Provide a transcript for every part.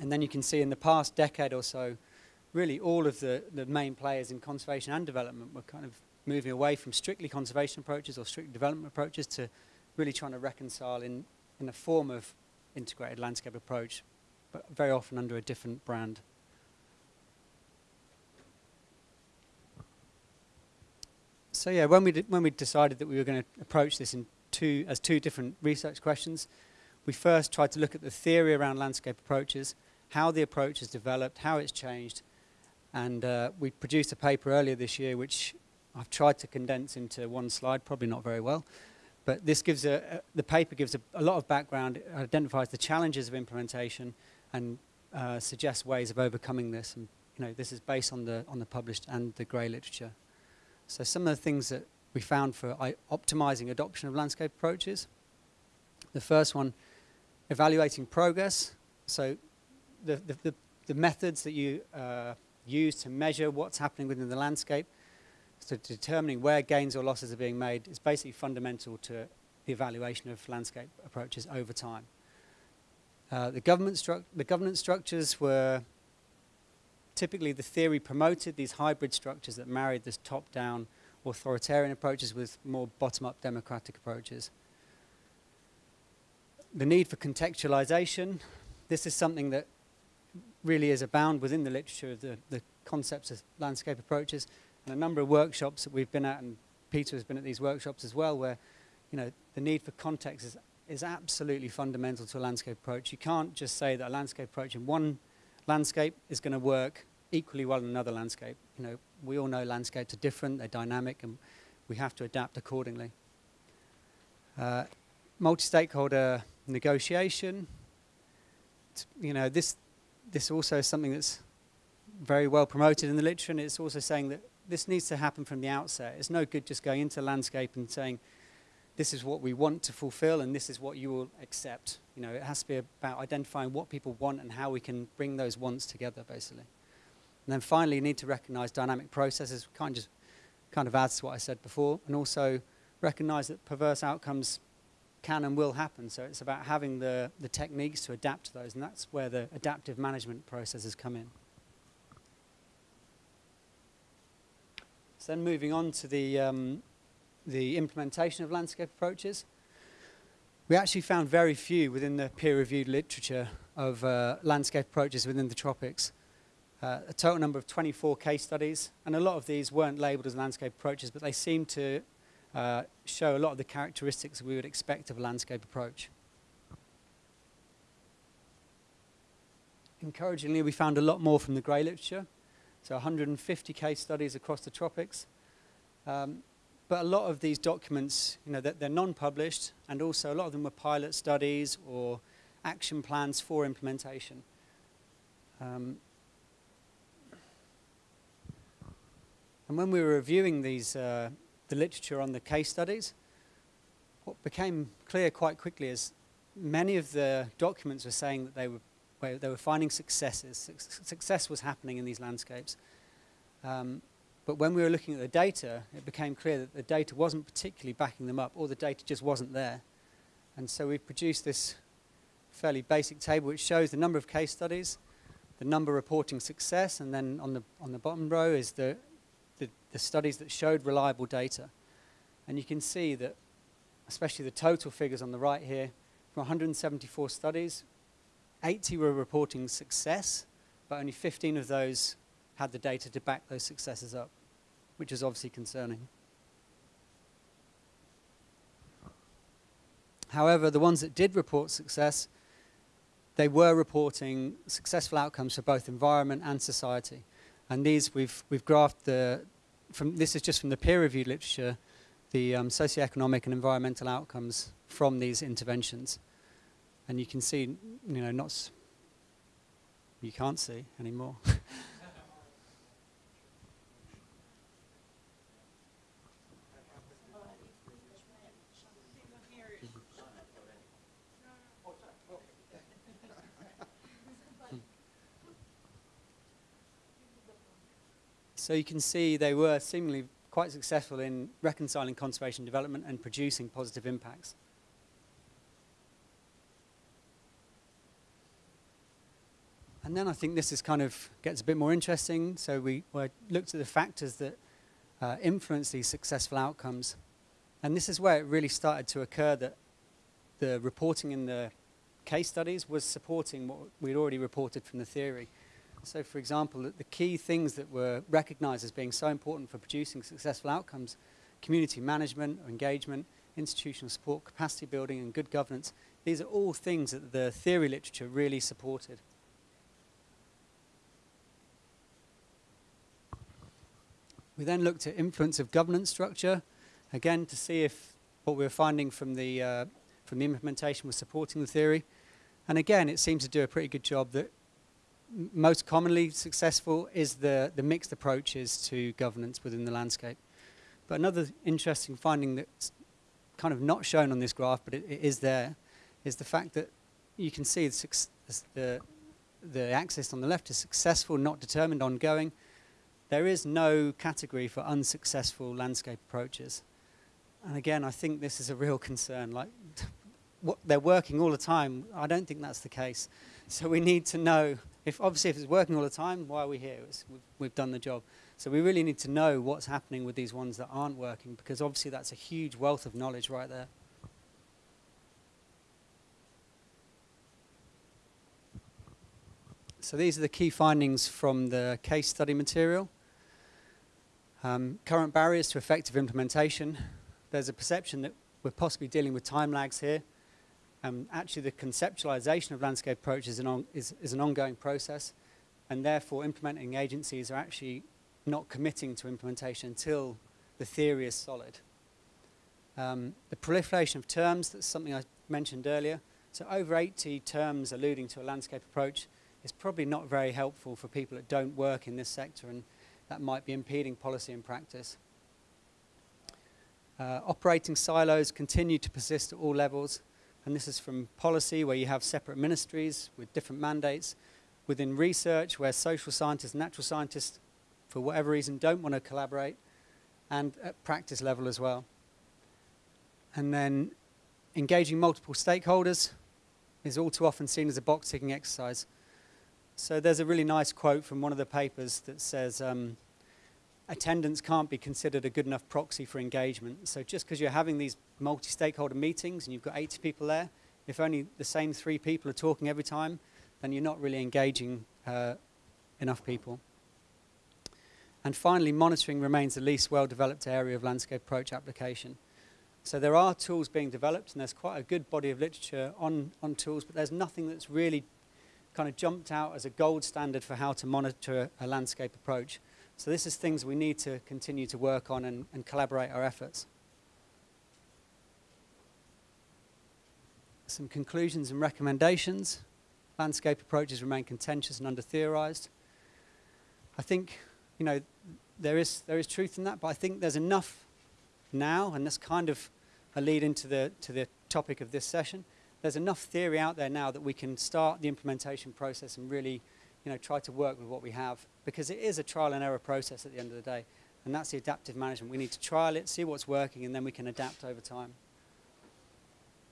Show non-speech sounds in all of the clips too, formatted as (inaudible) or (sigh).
And then you can see in the past decade or so, really all of the, the main players in conservation and development were kind of moving away from strictly conservation approaches or strict development approaches to really trying to reconcile in, in a form of integrated landscape approach, but very often under a different brand. So yeah, when we, when we decided that we were going to approach this in two, as two different research questions, we first tried to look at the theory around landscape approaches, how the approach has developed, how it's changed, and uh, we produced a paper earlier this year which I've tried to condense into one slide, probably not very well. But this gives a, a the paper gives a, a, lot of background, it identifies the challenges of implementation and uh, suggests ways of overcoming this. And you know, this is based on the, on the published and the grey literature. So some of the things that we found for optimizing adoption of landscape approaches. The first one, evaluating progress. So the, the, the, the methods that you uh, use to measure what's happening within the landscape, so determining where gains or losses are being made is basically fundamental to the evaluation of landscape approaches over time. Uh, the, government the governance structures were typically the theory promoted these hybrid structures that married this top-down authoritarian approaches with more bottom-up democratic approaches. The need for contextualization, this is something that really is abound within the literature of the, the concepts of landscape approaches and a number of workshops that we've been at and Peter has been at these workshops as well where you know the need for context is, is absolutely fundamental to a landscape approach. You can't just say that a landscape approach in one landscape is going to work equally well in another landscape. You know, we all know landscapes are different, they're dynamic, and we have to adapt accordingly. Uh, multi-stakeholder negotiation. you know, this this also is something that's very well promoted in the literature, and it's also saying that this needs to happen from the outset. It's no good just going into landscape and saying, this is what we want to fulfill and this is what you will accept. You know, it has to be about identifying what people want and how we can bring those wants together, basically. And then finally, you need to recognize dynamic processes, kind of just kind of adds to what I said before, and also recognize that perverse outcomes can and will happen. So it's about having the, the techniques to adapt to those, and that's where the adaptive management processes come in. So then moving on to the, um, the implementation of landscape approaches. We actually found very few within the peer-reviewed literature of uh, landscape approaches within the tropics. Uh, a total number of 24 case studies, and a lot of these weren't labeled as landscape approaches, but they seem to uh, show a lot of the characteristics we would expect of a landscape approach. Encouragingly, we found a lot more from the grey literature, so 150 case studies across the tropics. Um, but a lot of these documents, you know, they're, they're non-published, and also a lot of them were pilot studies or action plans for implementation. Um, and when we were reviewing these uh, the literature on the case studies, what became clear quite quickly is many of the documents were saying that they were, they were finding successes. Success was happening in these landscapes. Um, but when we were looking at the data, it became clear that the data wasn't particularly backing them up, or the data just wasn't there. And so we produced this fairly basic table which shows the number of case studies, the number reporting success, and then on the, on the bottom row is the the, studies that showed reliable data. And you can see that, especially the total figures on the right here, from 174 studies, 80 were reporting success, but only 15 of those had the data to back those successes up, which is obviously concerning. However, the ones that did report success, they were reporting successful outcomes for both environment and society. And these we've, we've graphed the, from, this is just from the peer-reviewed literature, the um, socioeconomic and environmental outcomes from these interventions. And you can see, you know, not, you can't see anymore. (laughs) So you can see they were seemingly quite successful in reconciling conservation development and producing positive impacts. And then I think this is kind of gets a bit more interesting. So we, looked at the factors that uh, influence these successful outcomes. And this is where it really started to occur that the reporting in the case studies was supporting what we'd already reported from the theory. So, for example, the key things that were recognized as being so important for producing successful outcomes community management or engagement, institutional support, capacity building, and good governance these are all things that the theory literature really supported. We then looked at influence of governance structure, again to see if what we were finding from the, uh, from the implementation was supporting the theory. And again, it seems to do a pretty good job that most commonly successful is the, the mixed approaches to governance within the landscape. But another interesting finding that's kind of not shown on this graph, but it, it is there, is the fact that you can see the, the, the axis on the left is successful, not determined, ongoing. There is no category for unsuccessful landscape approaches. And again, I think this is a real concern. Like, (laughs) what, they're working all the time. I don't think that's the case. So we need to know if obviously if it's working all the time, why are we here? We've, we've done the job. So we really need to know what's happening with these ones that aren't working because obviously that's a huge wealth of knowledge right there. So these are the key findings from the case study material. Um, current barriers to effective implementation. There's a perception that we're possibly dealing with time lags here. Um, actually, the conceptualization of landscape approaches is, is, is an ongoing process, and therefore implementing agencies are actually not committing to implementation until the theory is solid. Um, the proliferation of terms, that's something I mentioned earlier. So over 80 terms alluding to a landscape approach is probably not very helpful for people that don't work in this sector and that might be impeding policy and practice. Uh, operating silos continue to persist at all levels and this is from policy where you have separate ministries with different mandates, within research where social scientists natural scientists for whatever reason don't want to collaborate and at practice level as well. And then engaging multiple stakeholders is all too often seen as a box ticking exercise. So there's a really nice quote from one of the papers that says, um, attendance can't be considered a good enough proxy for engagement. So just because you're having these multi-stakeholder meetings and you've got 80 people there, if only the same three people are talking every time, then you're not really engaging uh, enough people. And finally, monitoring remains the least well-developed area of landscape approach application. So there are tools being developed, and there's quite a good body of literature on, on tools, but there's nothing that's really kind of jumped out as a gold standard for how to monitor a landscape approach. So this is things we need to continue to work on and, and collaborate our efforts. Some conclusions and recommendations. Landscape approaches remain contentious and under-theorized. I think, you know, there is, there is truth in that, but I think there's enough now, and that's kind of a lead into the, to the topic of this session, there's enough theory out there now that we can start the implementation process and really you know, try to work with what we have because it is a trial and error process at the end of the day. And that's the adaptive management. We need to trial it, see what's working, and then we can adapt over time.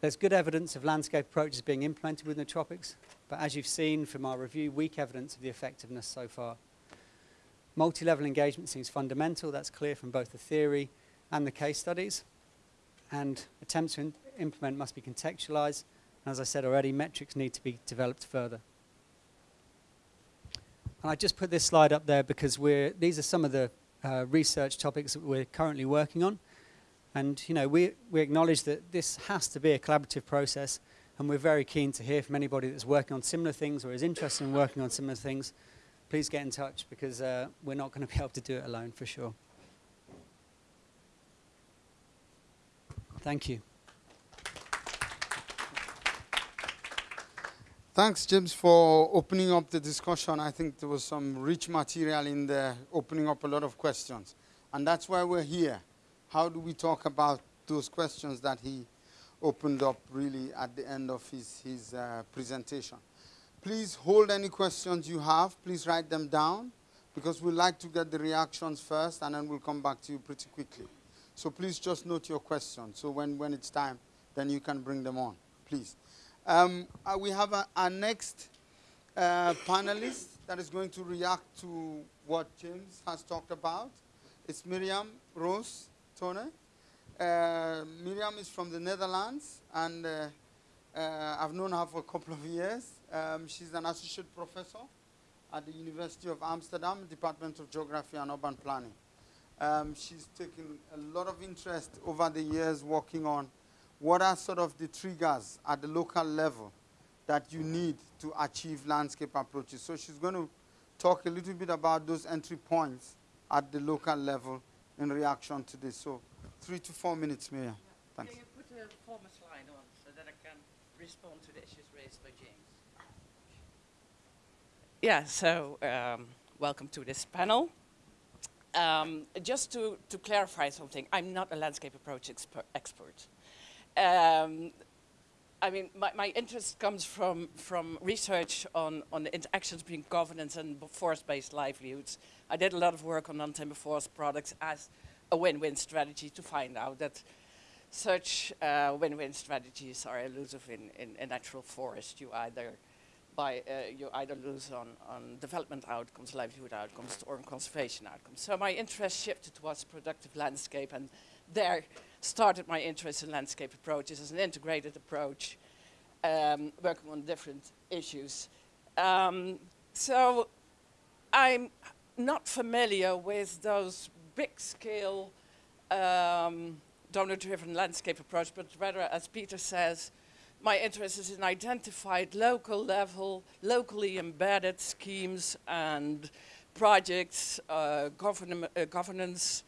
There's good evidence of landscape approaches being implemented within the tropics, but as you've seen from our review, weak evidence of the effectiveness so far. Multi-level engagement seems fundamental. That's clear from both the theory and the case studies. And attempts to implement must be contextualized as I said already, metrics need to be developed further. And I just put this slide up there because we're, these are some of the uh, research topics that we're currently working on. And you know, we, we acknowledge that this has to be a collaborative process and we're very keen to hear from anybody that's working on similar things or is interested in working on similar things. Please get in touch because uh, we're not going to be able to do it alone for sure. Thank you. Thanks, James, for opening up the discussion. I think there was some rich material in there, opening up a lot of questions. And that's why we're here. How do we talk about those questions that he opened up really at the end of his, his uh, presentation? Please hold any questions you have. Please write them down because we'd like to get the reactions first and then we'll come back to you pretty quickly. So please just note your questions. So when, when it's time, then you can bring them on, please. Um, uh, we have our next uh, panelist that is going to react to what James has talked about. It's Miriam Rose Tone. Uh, Miriam is from the Netherlands, and uh, uh, I've known her for a couple of years. Um, she's an associate professor at the University of Amsterdam, Department of Geography and Urban Planning. Um, she's taken a lot of interest over the years working on what are sort of the triggers at the local level that you need to achieve landscape approaches. So she's going to talk a little bit about those entry points at the local level in reaction to this. So three to four minutes, Miriam. Thanks. Can you put a former slide on so that I can respond to the issues raised by James? Yeah, so um, welcome to this panel. Um, just to, to clarify something, I'm not a landscape approach exper expert. Um, I mean, my, my interest comes from, from research on, on the interactions between governance and forest-based livelihoods. I did a lot of work on non-timber forest products as a win-win strategy to find out that such uh, win-win strategies are elusive in, in, in natural forest. You either by uh, you either lose on, on development outcomes, livelihood outcomes, or on conservation outcomes. So my interest shifted towards productive landscape, and there started my interest in landscape approaches as an integrated approach, um, working on different issues. Um, so I'm not familiar with those big-scale um, donor-driven landscape approach, but rather, as Peter says, my interest is in identified local level, locally embedded schemes and projects, uh, govern uh, governance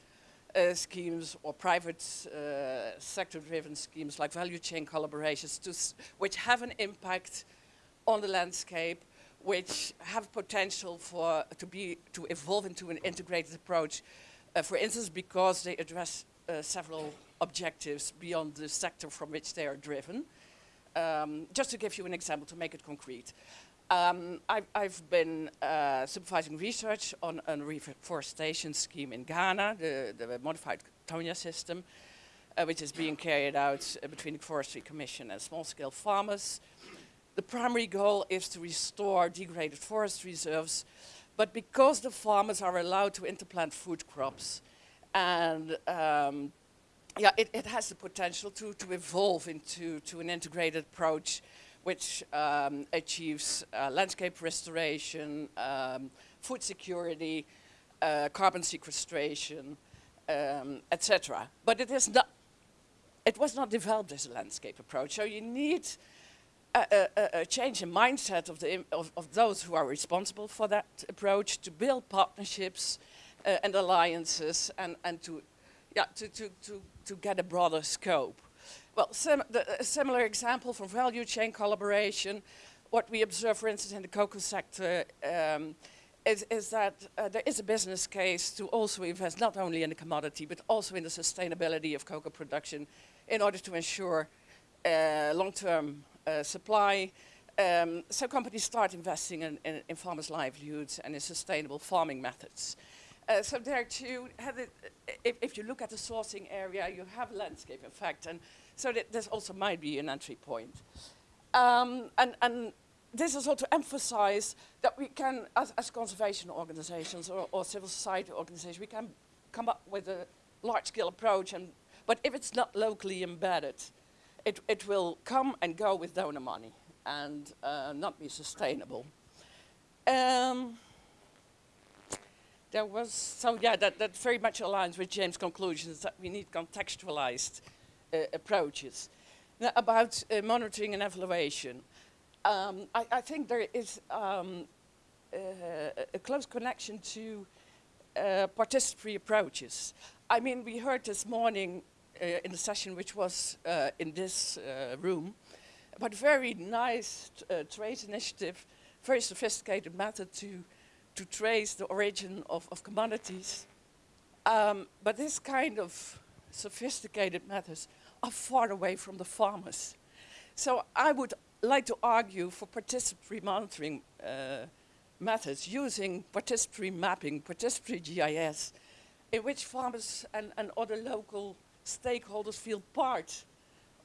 uh, schemes or private uh, sector-driven schemes like value chain collaborations which have an impact on the landscape, which have potential for to be to evolve into an integrated approach, uh, for instance, because they address uh, several objectives beyond the sector from which they are driven. Um, just to give you an example to make it concrete. Um, I've, I've, been uh, supervising research on a reforestation scheme in Ghana, the, the modified Taungya system, uh, which is being carried out uh, between the Forestry Commission and small-scale farmers. The primary goal is to restore degraded forest reserves, but because the farmers are allowed to interplant food crops and um, yeah, it, it, has the potential to, to evolve into to an integrated approach which um, achieves uh, landscape restoration, um, food security, uh, carbon sequestration, um, etc. But it is not. It was not developed as a landscape approach. So you need a, a, a change in mindset of, the, of, of, those who are responsible for that approach to build partnerships uh, and alliances and, and to, yeah, to, to, to to get a broader scope. Well, sim the, a similar example from value chain collaboration, what we observe, for instance, in the cocoa sector, um, is, is, that uh, there is a business case to also invest not only in the commodity, but also in the sustainability of cocoa production in order to ensure uh, long-term uh, supply. Um, so companies start investing in, in, in farmers' livelihoods and in sustainable farming methods. Uh, so there too, it, if, if, you look at the sourcing area, you have landscape effect, and so that this also might be an entry point. Um, and, and, this is also to emphasize that we can, as, as conservation organizations or, or, civil society organizations, we can come up with a large-scale approach, and, but if it's not locally embedded, it, it will come and go with donor money and uh, not be sustainable. Um, there was, so yeah, that, that very much aligns with James' conclusions that we need contextualized approaches. Now, about uh, monitoring and evaluation, um, I, I, think there is um, uh, a close connection to uh, participatory approaches. I mean, we heard this morning uh, in the session which was uh, in this room, about very nice trace initiative, very sophisticated method to to trace the origin of, of commodities. Um, but this kind of sophisticated methods are far away from the farmers. So I would like to argue for participatory monitoring uh, methods using participatory mapping, participatory GIS, in which farmers and, and other local stakeholders feel part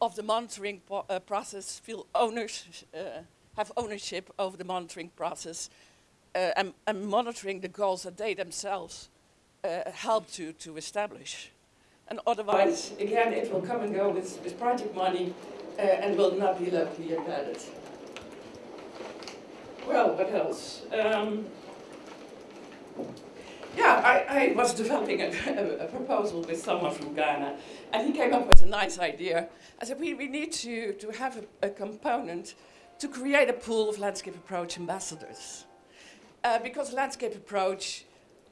of the monitoring uh, process, feel owners, uh, have ownership over the monitoring process uh, and, and monitoring the goals that they themselves uh, help to, to establish. And otherwise, again, it will come and go with, with project money uh, and will not be locally embedded. Well, what else? Um, yeah, I, I was developing a, (laughs) a, proposal with someone from Ghana, and he came up with a nice idea. I said, we, we need to, to have a, a component to create a pool of landscape approach ambassadors. Uh, because landscape approach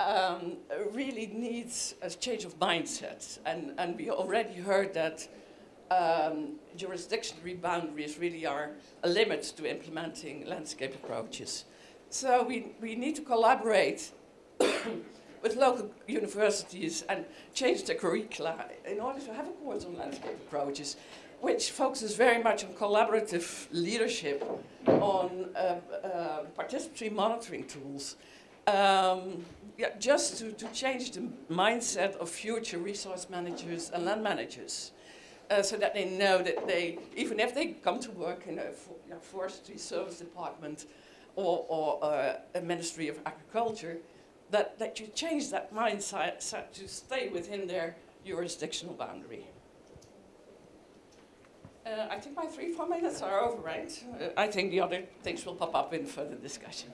um, really needs a change of mindset. And, and we already heard that um, jurisdictional boundaries really are a limit to implementing landscape approaches. So we, we need to collaborate (coughs) with local universities and change the curricula in order to have a course on landscape approaches, which focuses very much on collaborative leadership, on uh, uh, participatory monitoring tools, um, yeah, just to, to change the mindset of future resource managers and land managers. Uh, so that they know that they, even if they come to work in a for, you know, forestry service department or, or uh, a ministry of agriculture, that, that you change that mindset to stay within their jurisdictional boundary. Uh, I think my three, four minutes are over, right? Uh, I think the other things will pop up in further discussion.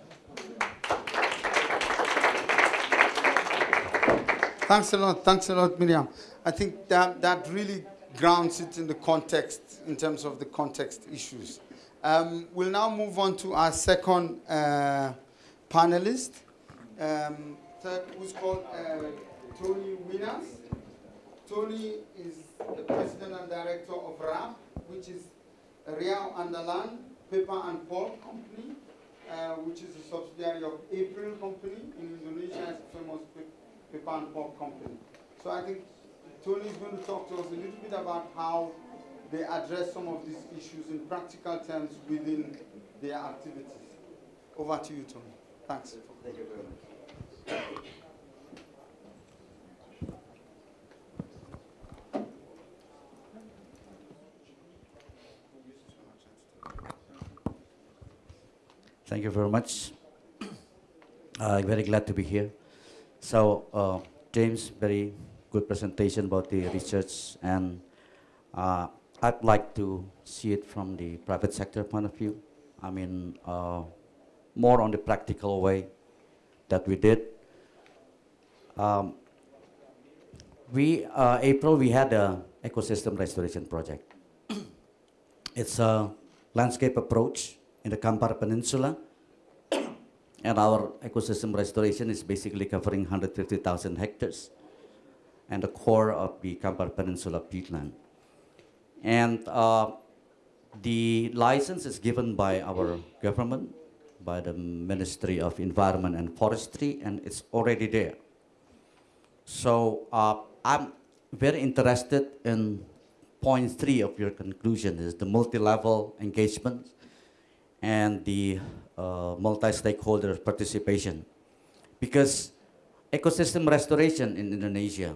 Thanks a lot, thanks a lot, Miriam. I think that, that really grounds it in the context, in terms of the context issues. Um, we'll now move on to our second uh, panelist, um, third, who's called uh, Tony Wenas. Tony is the president and director of RAP, which is Riau Andalan Paper and Pulp Company, uh, which is a subsidiary of April Company in Indonesia, famous paper and pulp company. So I think Tony is going to talk to us a little bit about how they address some of these issues in practical terms within their activities. Over to you, Tony. Thanks. Thank you very much. Thank you very much. I'm very glad to be here. So, uh, James, very good presentation about the research, and uh, I'd like to see it from the private sector point of view. I mean, uh, more on the practical way that we did. Um, we, uh, April, we had a ecosystem restoration project. (coughs) it's a landscape approach in the Kampar Peninsula and our ecosystem restoration is basically covering 150,000 hectares and the core of the Kampar Peninsula peatland. And uh, the license is given by our government, by the Ministry of Environment and Forestry, and it's already there. So uh, I'm very interested in point three of your conclusion is the multi-level engagement and the uh, multi-stakeholder participation. Because ecosystem restoration in Indonesia,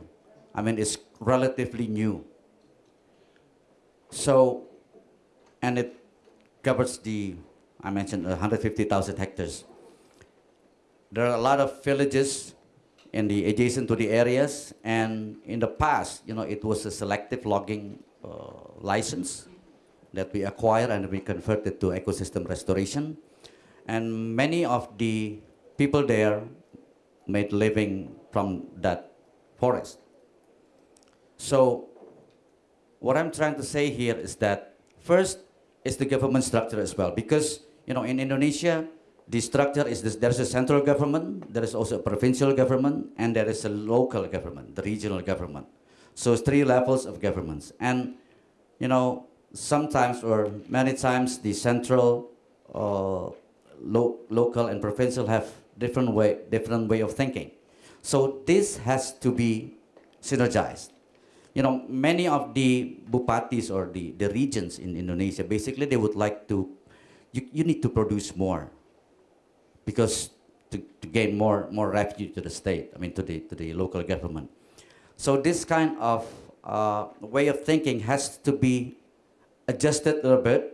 I mean, is relatively new. So, and it covers the, I mentioned 150,000 hectares. There are a lot of villages in the adjacent to the areas, and in the past, you know, it was a selective logging uh, license that we acquired and we converted to ecosystem restoration. And many of the people there made living from that forest. So what I'm trying to say here is that first is the government structure as well. Because, you know, in Indonesia, the structure is this, there's a central government, there is also a provincial government, and there is a local government, the regional government. So it's three levels of governments. And, you know, sometimes or many times the central, uh, lo local and provincial have different way, different way of thinking. So this has to be synergized. You know, many of the bupatis or the, the regions in Indonesia, basically they would like to, you, you need to produce more because to, to gain more, more revenue to the state, I mean to the, to the local government. So this kind of uh, way of thinking has to be adjusted a little bit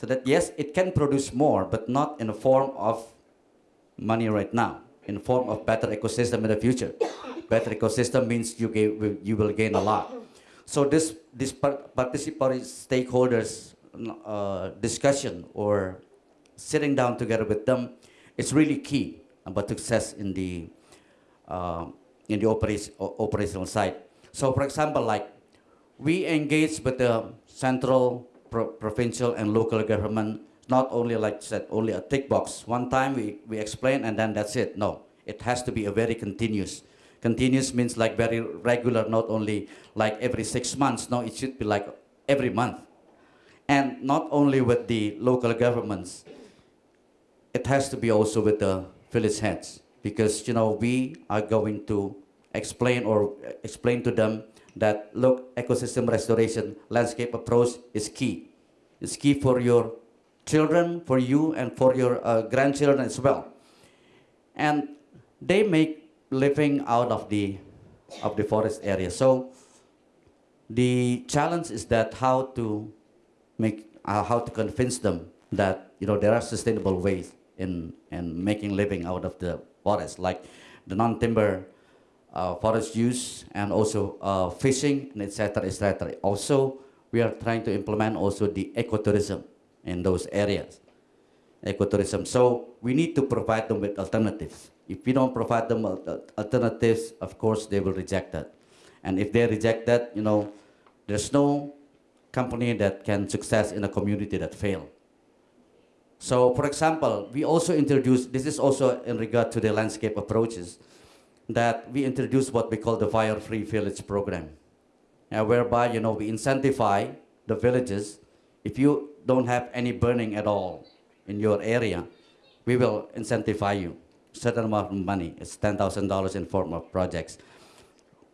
So that yes, it can produce more, but not in the form of money right now, in the form of better ecosystem in the future. (coughs) better ecosystem means you, ga- will- you will gain a lot. So this, this participatory stakeholders uh, discussion or sitting down together with them is really key about success in the uh, in the operation, operational side. So, for example, like we engage with the central, pro- provincial, and local government. Not only like said, only a tick box. One time we, we explain and then that's it. No, it has to be a very continuous. Continuous means like very regular, not only like every six months. No, it should be like every month. And not only with the local governments, it has to be also with the village heads because you know we are going to explain or explain to them that look ecosystem restoration landscape approach is key. It's key for your children for you and for your uh, grandchildren as well. And they make living out of the of the forest area. So the challenge is that how to make uh, how to convince them that you know there are sustainable ways in in making living out of the forest, like the non-timber uh, forest use and also uh, fishing, and etc. etc. Also, we are trying to implement also the ecotourism in those areas. Ecotourism. So we need to provide them with alternatives. If we don't provide them al- alternatives, of course they will reject that. And if they reject that, you know, there's no company that can success in a community that fail. So, for example, we also introduced, this is also in regard to the landscape approaches, that we introduced what we call the fire-free village program, uh, whereby, you know, we incentivize the villages, if you don't have any burning at all in your area, we will incentivize you, certain amount of money, it's $10,000 in form of projects.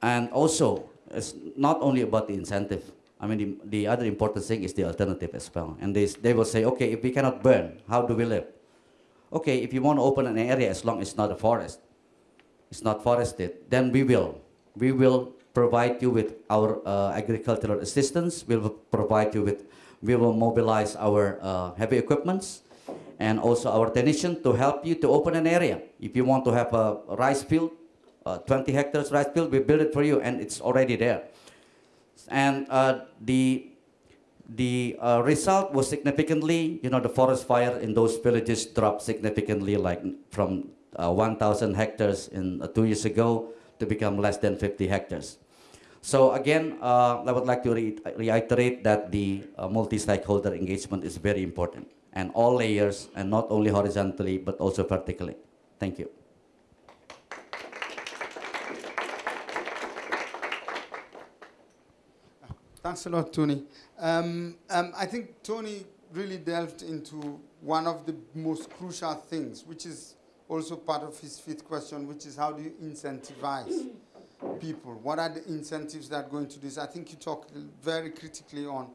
And also, it's not only about the incentive. I mean, the, the other important thing is the alternative as well. And they, they will say, okay, if we cannot burn, how do we live? Okay, if you want to open an area as long as it's not a forest, it's not forested, then we will. We will provide you with our uh, agricultural assistance. We will provide you with, we will mobilize our uh, heavy equipments and also our technician to help you to open an area. If you want to have a rice field, uh, 20 hectares rice field, we build it for you and it's already there. And uh, the the uh, result was significantly, you know, the forest fire in those villages dropped significantly, like from uh, 1,000 hectares in uh, two years ago to become less than 50 hectares. So again, uh, I would like to re- reiterate that the uh, multi-stakeholder engagement is very important, and all layers, and not only horizontally but also vertically. Thank you. Thanks a lot, Tony. Um, um, I think Tony really delved into one of the most crucial things, which is also part of his fifth question, which is how do you incentivize people? What are the incentives that go into this? I think you talked very critically on,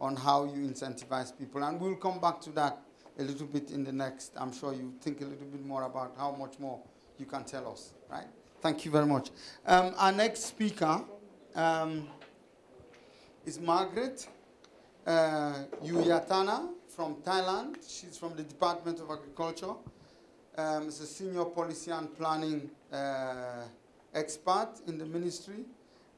on how you incentivize people, and we'll come back to that a little bit in the next. I'm sure you think a little bit more about how much more you can tell us, right? Thank you very much. Um, our next speaker. Um, is Margaret uh, Yoovatana from Thailand. She's from the Department of Agriculture. Um, is a senior policy and planning uh, expert in the ministry.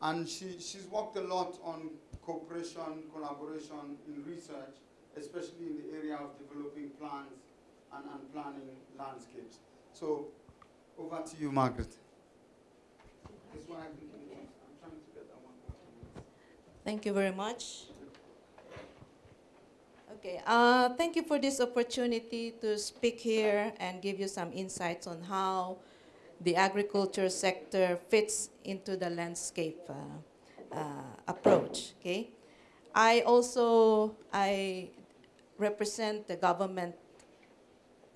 And she, she's worked a lot on cooperation, collaboration in research, especially in the area of developing plans and, and planning landscapes. So over to you, Margaret. Thank you very much. Okay, uh, thank you for this opportunity to speak here and give you some insights on how the agriculture sector fits into the landscape uh, uh, approach. Okay, I also I represent the government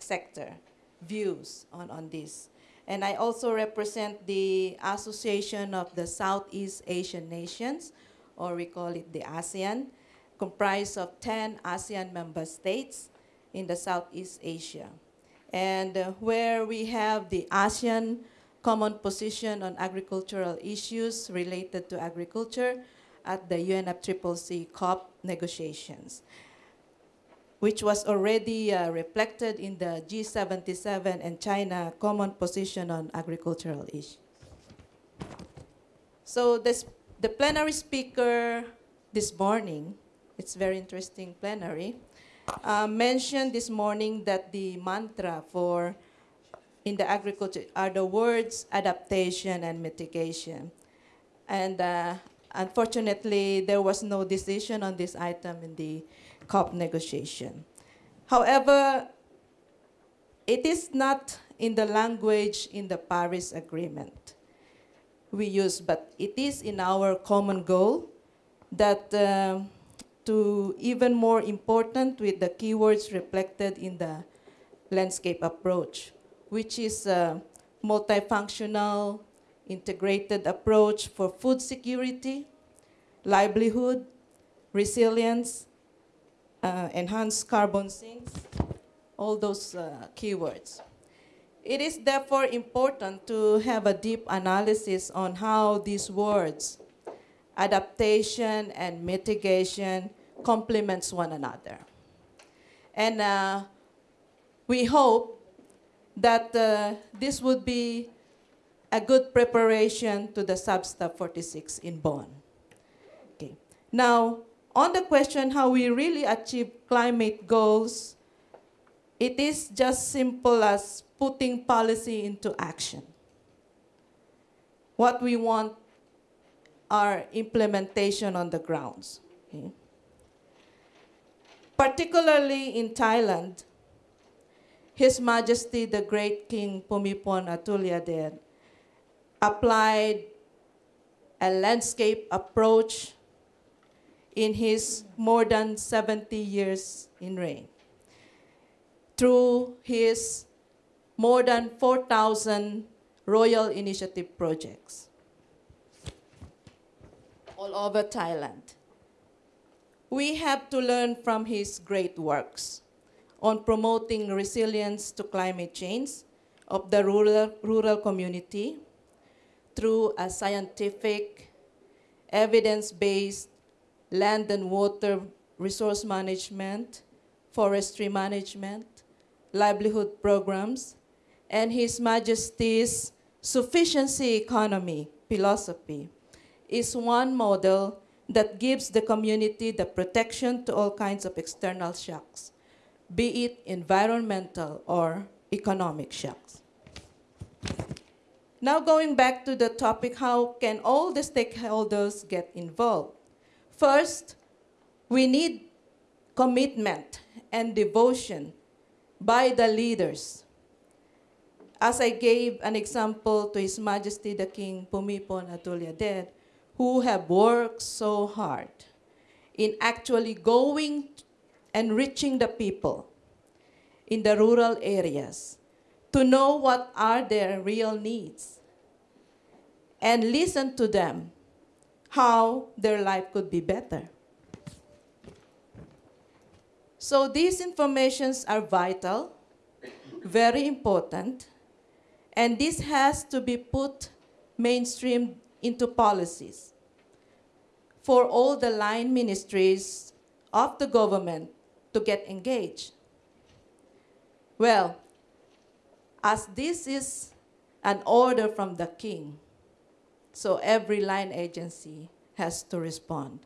sector views on, on this. And I also represent the Association of the Southeast Asian Nations, or we call it the ASEAN, comprised of 10 ASEAN member states in the Southeast Asia. And uh, where we have the ASEAN common position on agricultural issues related to agriculture at the UNFCCC COP negotiations. which was already uh, reflected in the G77 and China common position on agricultural issues. So this, the plenary speaker this morning, it's very interesting plenary, uh, mentioned this morning that the mantra for in the agriculture are the words adaptation and mitigation. And uh, unfortunately, there was no decision on this item in the COP negotiation. However, it is not in the language in the Paris Agreement we use, but it is in our common goal that um, to even more important with the keywords reflected in the landscape approach, which is a multifunctional, integrated approach for food security, livelihood, resilience, uh, enhanced carbon sinks, all those uh, keywords. It is therefore important to have a deep analysis on how these words adaptation and mitigation complements one another. And uh, we hope that uh, this would be a good preparation to the SBSTA 46 in Bonn. Okay. Now, on the question how we really achieve climate goals, it is just simple as putting policy into action. What we want are implementation on the grounds. Okay? Particularly in Thailand, His Majesty the Great King Bhumibol Adulyadej applied a landscape approach in his more than 70 years in reign through his more than 4,000 royal initiative projects all over Thailand. We have to learn from his great works on promoting resilience to climate change of the rural, rural community through a scientific, evidence-based land and water resource management, forestry management, livelihood programs, and His Majesty's sufficiency economy philosophy is one model that gives the community the protection to all kinds of external shocks, be it environmental or economic shocks. Now going back to the topic, how can all the stakeholders get involved? First, we need commitment and devotion by the leaders. As I gave an example to His Majesty the King Bhumibol Adulyadej, who have worked so hard in actually going and reaching the people in the rural areas to know what are their real needs and listen to them how their life could be better. So these informations are vital, very important, and this has to be put mainstream into policies for all the line ministries of the government to get engaged. Well, as this is an order from the king, so every line agency has to respond.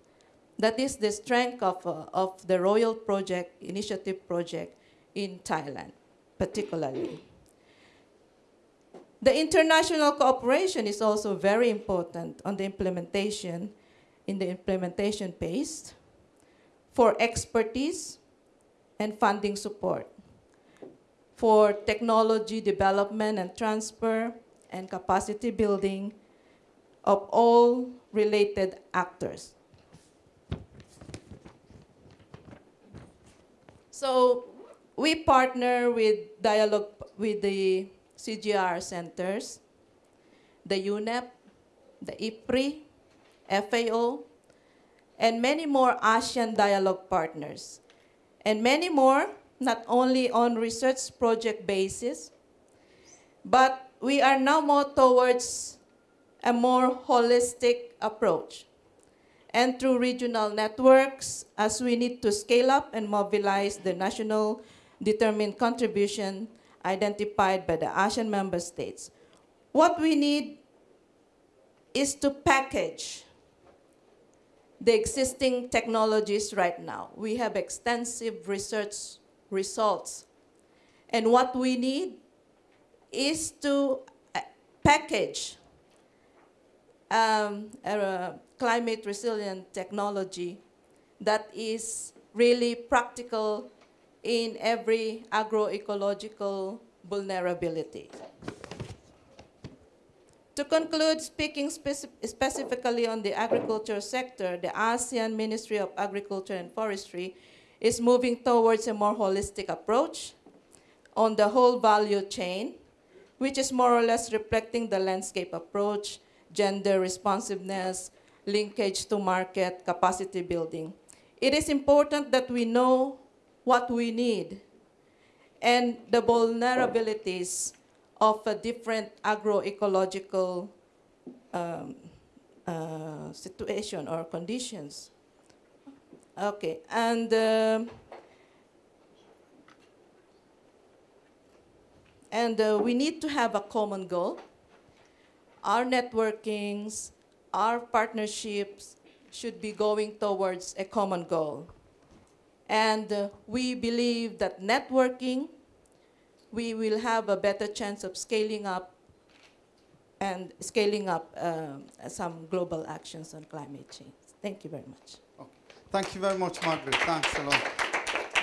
That is the strength of, uh, of the Royal Project, Initiative Project in Thailand, particularly. The international cooperation is also very important on the implementation, in the implementation phase, for expertise and funding support, for technology development and transfer, and capacity building of all related actors. So we partner with dialogue with the CGIAR centers, the UNEP, the IFPRI, FAO, and many more ASEAN dialogue partners. And many more, not only on research project basis, but we are now more towards a more holistic approach. and through regional networks as we need to scale up and mobilize the national determined contribution identified by the ASEAN member states. What we need is to package the existing technologies right now. We have extensive research results. And what we need is to uh, package um, a climate resilient technology that is really practical in every agroecological vulnerability. To conclude, speaking speci specifically on the agriculture sector, the ASEAN Ministry of Agriculture and Forestry is moving towards a more holistic approach on the whole value chain, which is more or less reflecting the landscape approach, gender responsiveness, linkage to market, capacity building. It is important that we know what we need and the vulnerabilities of a different agroecological um, uh, situation or conditions. Okay, and um and uh, we need to have a common goal. Our networkings, our partnerships should be going towards a common goal. And uh, we believe that networking, we will have a better chance of scaling up and scaling up um, some global actions on climate change. Thank you very much. Okay. Thank you very much, Margaret. Thanks a lot.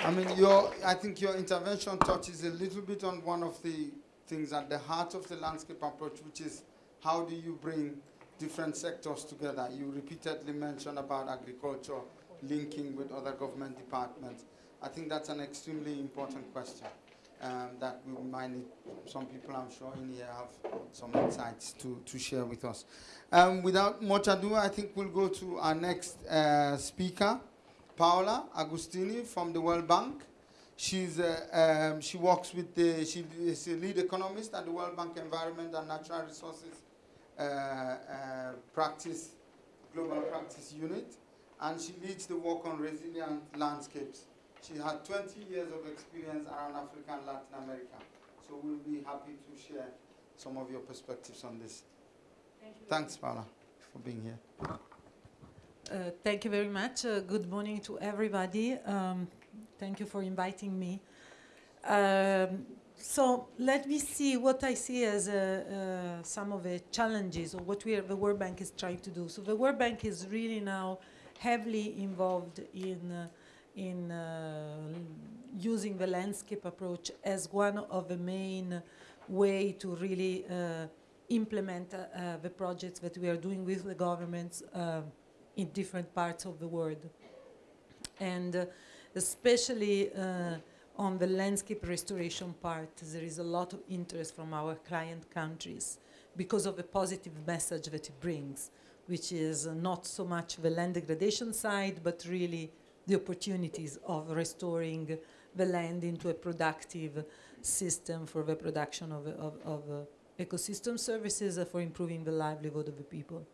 I mean, your, I think your intervention touches a little bit on one of the things at the heart of the landscape approach, which is how do you bring different sectors together? You repeatedly mentioned about agriculture, linking with other government departments. I think that's an extremely important question um, that we might need, some people I'm sure in here have some insights to, to share with us. Um, without much ado, I think we'll go to our next uh, speaker, Paola Agostini from the World Bank. She's, uh, um, she works with the, she is a lead economist at the World Bank Environment and Natural Resources uh, uh, Practice, Global Practice Unit and she leads the work on resilient landscapes. She had 20 years of experience around Africa and Latin America. So we'll be happy to share some of your perspectives on this. Thank Thanks, Paula, for being here. Uh, thank you very much. Uh, good morning to everybody. Um, thank you for inviting me. Um, so let me see what I see as uh, uh some of the challenges or what we are, the World Bank is trying to do. So the World Bank is really now heavily involved in, uh, in uh, using the landscape approach as one of the main way to really uh, implement the projects that we are doing with the governments in different parts of the world. And especially on the landscape restoration part, there is a lot of interest from our client countries because of the positive message that it brings which is not so much the land degradation side, but really the opportunities of restoring the land into a productive system for the production of, of, of uh, ecosystem services uh, for improving the livelihood of the people.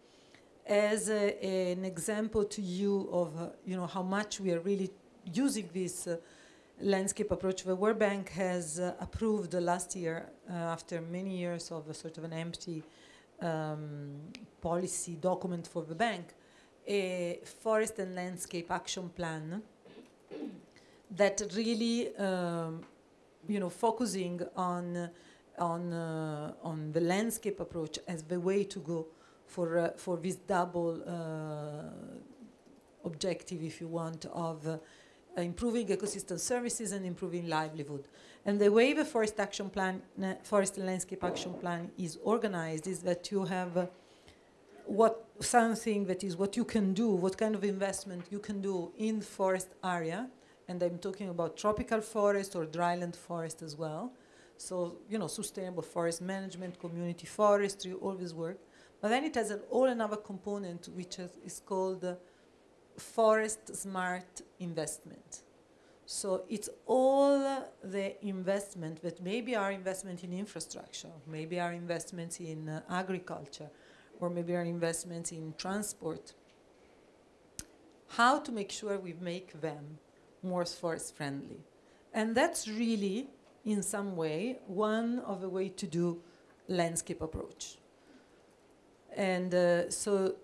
As an example to you of uh, you know how much we are really using this uh, landscape approach, the World Bank has uh, approved last year, after many years of a sort of an empty um, policy document for the bank, a forest and landscape action plan that really, um, you know, focusing on on uh, on the landscape approach as the way to go for uh, for this double uh, objective, if you want, of improving ecosystem services and improving livelihood. And the way the forest action plan, uh, forest and landscape action plan is organized is that you have uh, what something that is what you can do, what kind of investment you can do in forest area, and I'm talking about tropical forest or dryland forest as well. So, you know, sustainable forest management, community forestry, all this work. But then it has an all another component which is, is called uh, forest smart investment. So it's all the investment that maybe our investment in infrastructure, maybe our investments in uh, agriculture, or maybe our investments in transport, how to make sure we make them more forest friendly. And that's really, in some way, one of the way to do landscape approach. And uh, so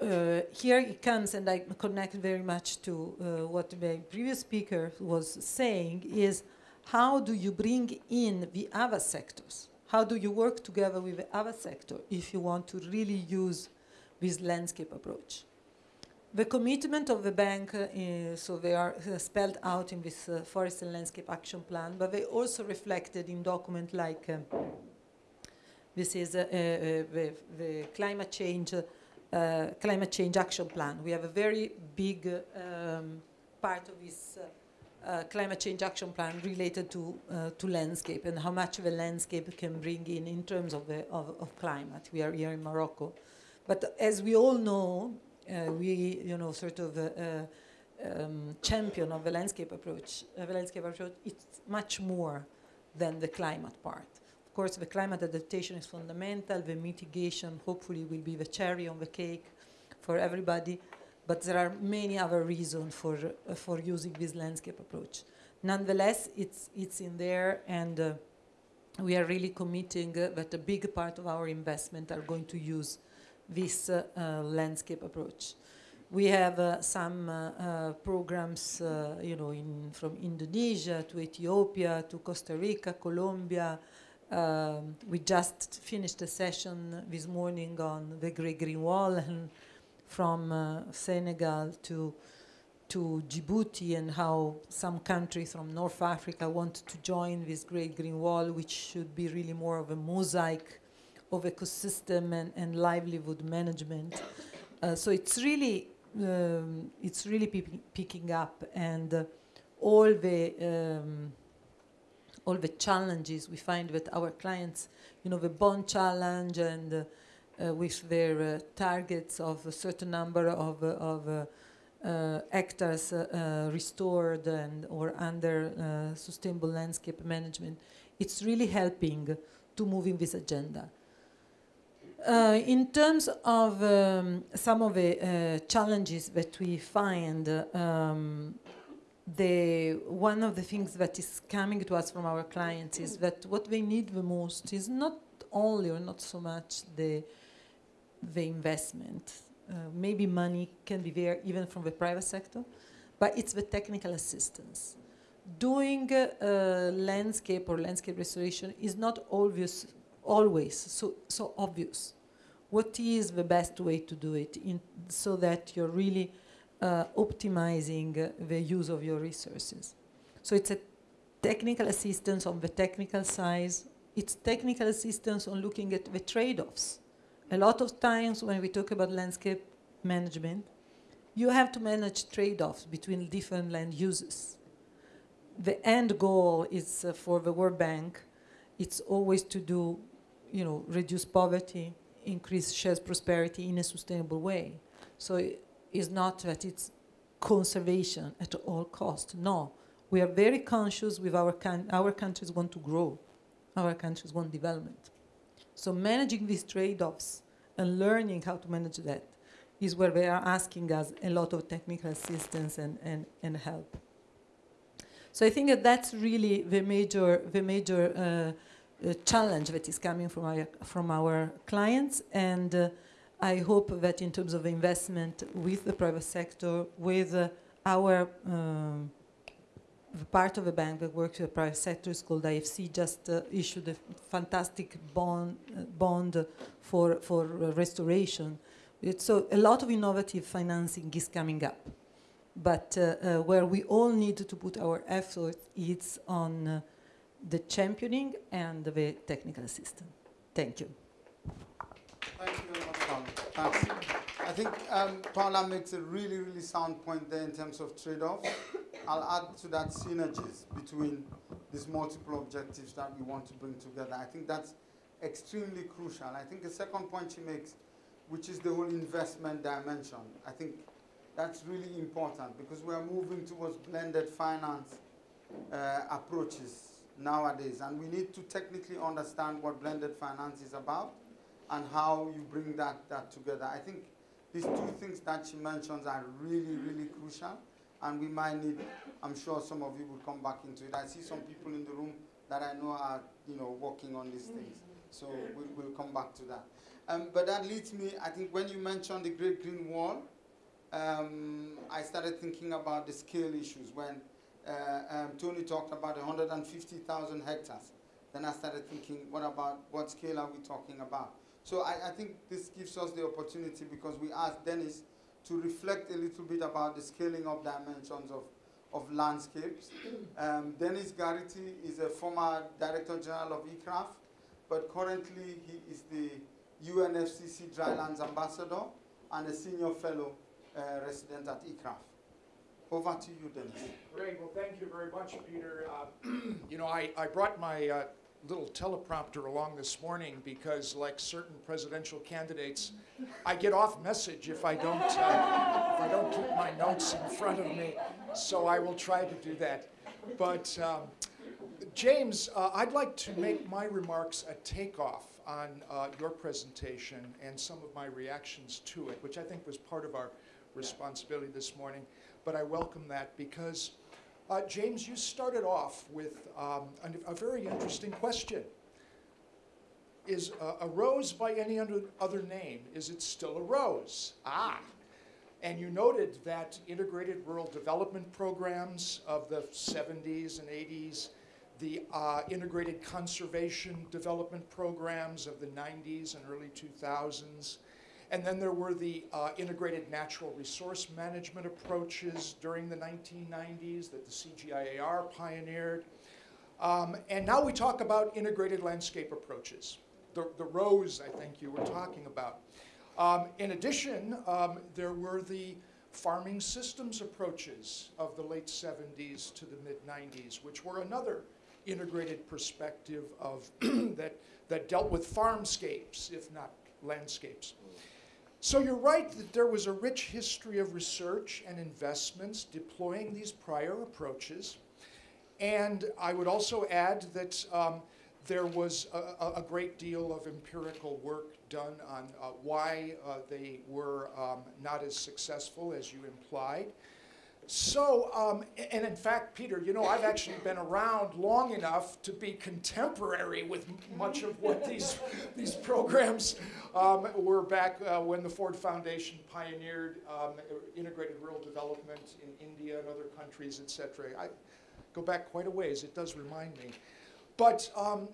uh, here it comes, and I connect very much to uh, what the previous speaker was saying, is how do you bring in the other sectors? How do you work together with the other sector if you want to really use this landscape approach? The commitment of the bank, uh, so they are uh, spelled out in this uh, Forest and Landscape Action Plan, but they also reflected in document like um, this is uh, the, the climate change uh, climate change action plan. We have a very big um, part of this uh, uh, climate change action plan related to uh, to landscape and how much the landscape can bring in in terms of the of, of climate. We are here in Morocco, but as we all know, uh, we you know sort of uh, um, champion of the landscape approach. the landscape approach it's much more than the climate part course, the climate adaptation is fundamental. The mitigation, hopefully, will be the cherry on the cake for everybody. But there are many other reasons for, uh, for using this landscape approach. Nonetheless, it's, it's in there, and uh, we are really committing uh, that a big part of our investment are going to use this uh, uh, landscape approach. We have uh, some programs, you know, in, from Indonesia to Ethiopia to Costa Rica, Colombia, um, we just finished a session this morning on the Great Green Wall and from uh, Senegal to to Djibouti and how some countries from North Africa want to join this Great Green Wall, which should be really more of a mosaic of ecosystem and, and livelihood management. Uh, so it's really um, it's really picking up, and uh, all the um, all the challenges we find that our clients, you know, the Bonn Challenge and uh, uh, with their uh, targets of a certain number of, uh, of uh, uh, hectares restored and or under sustainable landscape management, it's really helping to move in this agenda. Uh, in terms of um, some of the uh, challenges that we find, um, the one of the things that is coming to us from our clients is that what they need the most is not only or not so much the the investment. Uh, maybe money can be there even from the private sector, but it's the technical assistance. Doing uh, landscape or landscape restoration is not obvious always so so obvious. What is the best way to do it in, so that you're really uh, optimizing the use of your resources. So it's a technical assistance on the technical side. It's technical assistance on looking at the trade-offs. A lot of times when we talk about landscape management, you have to manage trade-offs between different land uses. The end goal is uh, for the World Bank, it's always to do, you know, reduce poverty, increase shared prosperity in a sustainable way. So is not that it's conservation at all cost. No, we are very conscious with our, our countries want to grow. Our countries want development. So managing these trade-offs and learning how to manage that is where they are asking us a lot of technical assistance and, and, and help. So I think that that's really the major, the major uh, uh, challenge that is coming from our, from our clients. And uh, I hope that in terms of investment with the private sector, with uh, our um, part of the bank that works with the private sector is called IFC, just uh, issued a fantastic bond, uh, bond for, for uh, restoration. It's so a lot of innovative financing is coming up. But uh, uh, where we all need to put our effort is on the championing and the technical assistance. Thank you. Thank you I think um, Paula makes a really, really sound point there in terms of trade-off. I'll add to that synergies between these multiple objectives that we want to bring together. I think that's extremely crucial. I think the second point she makes, which is the whole investment dimension, I think that's really important because we are moving towards blended finance uh, approaches nowadays. And we need to technically understand what blended finance is about and how you bring that, that together. I think these two things that she mentions are really, really crucial, and we might need, I'm sure some of you will come back into it. I see some people in the room that I know are, you know, working on these things. So we'll, we'll come back to that. Um, but that leads me, I think when you mentioned the Great Green Wall, um, I started thinking about the scale issues. When uh, um, Tony talked about 150,000 hectares, then I started thinking, what about, what scale are we talking about? So I, I think this gives us the opportunity because we asked Dennis to reflect a little bit about the scaling up dimensions of, of landscapes. (coughs) Um, Dennis Garrity is a former Director General of ICRAF, but currently he is the UNFCC Drylands Ambassador and a Senior Fellow uh, resident at ICRAF. Over to you, Dennis. Great, well, thank you very much, Peter. Uh, (clears throat) You know, I, I brought my uh, little teleprompter along this morning because like certain presidential candidates, I get off message if I don't, uh, if I don't keep my notes in front of me. So I will try to do that. But um, James, uh, I'd like to make my remarks a takeoff on uh, your presentation and some of my reactions to it, which I think was part of our responsibility this morning. But I welcome that because, uh, James, you started off with um, a, a very interesting question. Is uh, a rose by any other, name, is it still a rose? Ah, and you noted that integrated rural development programs of the 70s and 80s, the uh, integrated conservation development programs of the 90s and early 2000s, and then there were the uh, integrated natural resource management approaches during the 1990s that the CGIAR pioneered. Um, and now we talk about integrated landscape approaches, the, the rose I think you were talking about. Um, in addition, um, there were the farming systems approaches of the late 70s to the mid 90s, which were another integrated perspective of (clears throat) that, that dealt with farmscapes, if not landscapes. So you're right that there was a rich history of research and investments deploying these prior approaches. And I would also add that um, there was a, a, great deal of empirical work done on uh, why uh, they were um, not as successful as you implied. So, um, and in fact, Peter, you know, I've actually been around long enough to be contemporary with much of what these, (laughs) these programs um, were back uh, when the Ford Foundation pioneered um, integrated rural development in India and other countries, et cetera. I go back quite a ways. It does remind me. But um,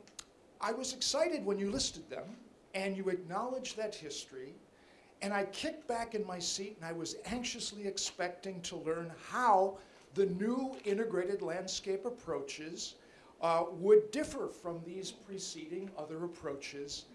I was excited when you listed them and you acknowledged that history and I kicked back in my seat and I was anxiously expecting to learn how the new integrated landscape approaches uh, would differ from these preceding other approaches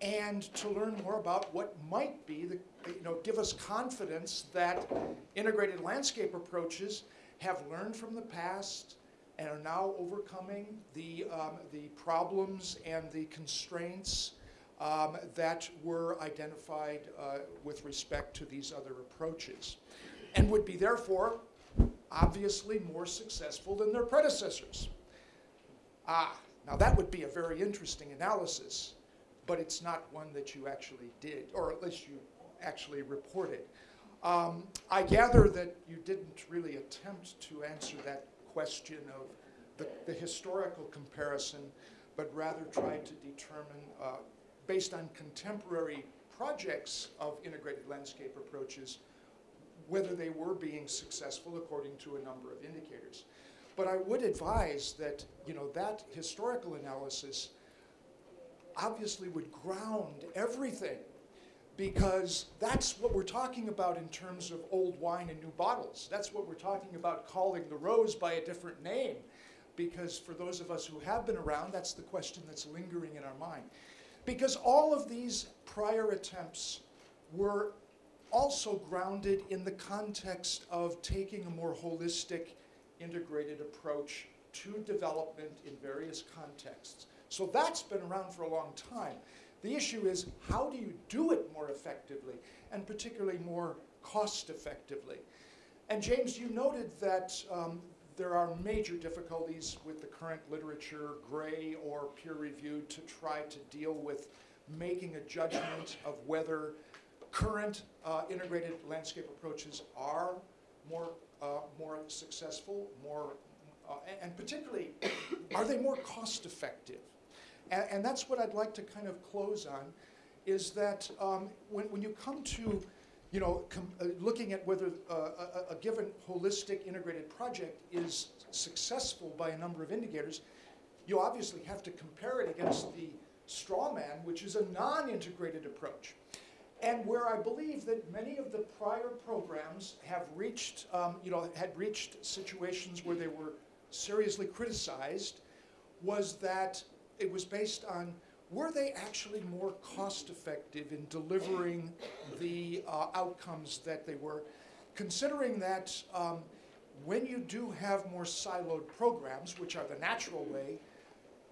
and to learn more about what might be the, you know, give us confidence that integrated landscape approaches have learned from the past and are now overcoming the, um, the problems and the constraints um, that were identified uh, with respect to these other approaches and would be therefore obviously more successful than their predecessors. Ah, now that would be a very interesting analysis, but it's not one that you actually did, or at least you actually reported. Um, I gather that you didn't really attempt to answer that question of the, the historical comparison, but rather tried to determine uh, based on contemporary projects of integrated landscape approaches, whether they were being successful according to a number of indicators. But I would advise that, you know, that historical analysis obviously would ground everything because that's what we're talking about in terms of old wine in new bottles. That's what we're talking about calling the rose by a different name because for those of us who have been around, that's the question that's lingering in our mind. Because all of these prior attempts were also grounded in the context of taking a more holistic, integrated approach to development in various contexts. So that's been around for a long time. The issue is how do you do it more effectively and particularly more cost effectively? And James, you noted that um, there are major difficulties with the current literature, gray or peer reviewed, to try to deal with making a judgment of whether current uh, integrated landscape approaches are more, uh, more successful, more, uh, and, and particularly, are they more cost effective? And, and that's what I'd like to kind of close on, is that um, when, when you come to, you know, uh, looking at whether uh, a, a given holistic integrated project is successful by a number of indicators, you obviously have to compare it against the straw man, which is a non-integrated approach. And where I believe that many of the prior programs have reached, um, you know, had reached situations where they were seriously criticized, was that it was based on were they actually more cost effective in delivering the uh, outcomes that they were, considering that um, when you do have more siloed programs, which are the natural way,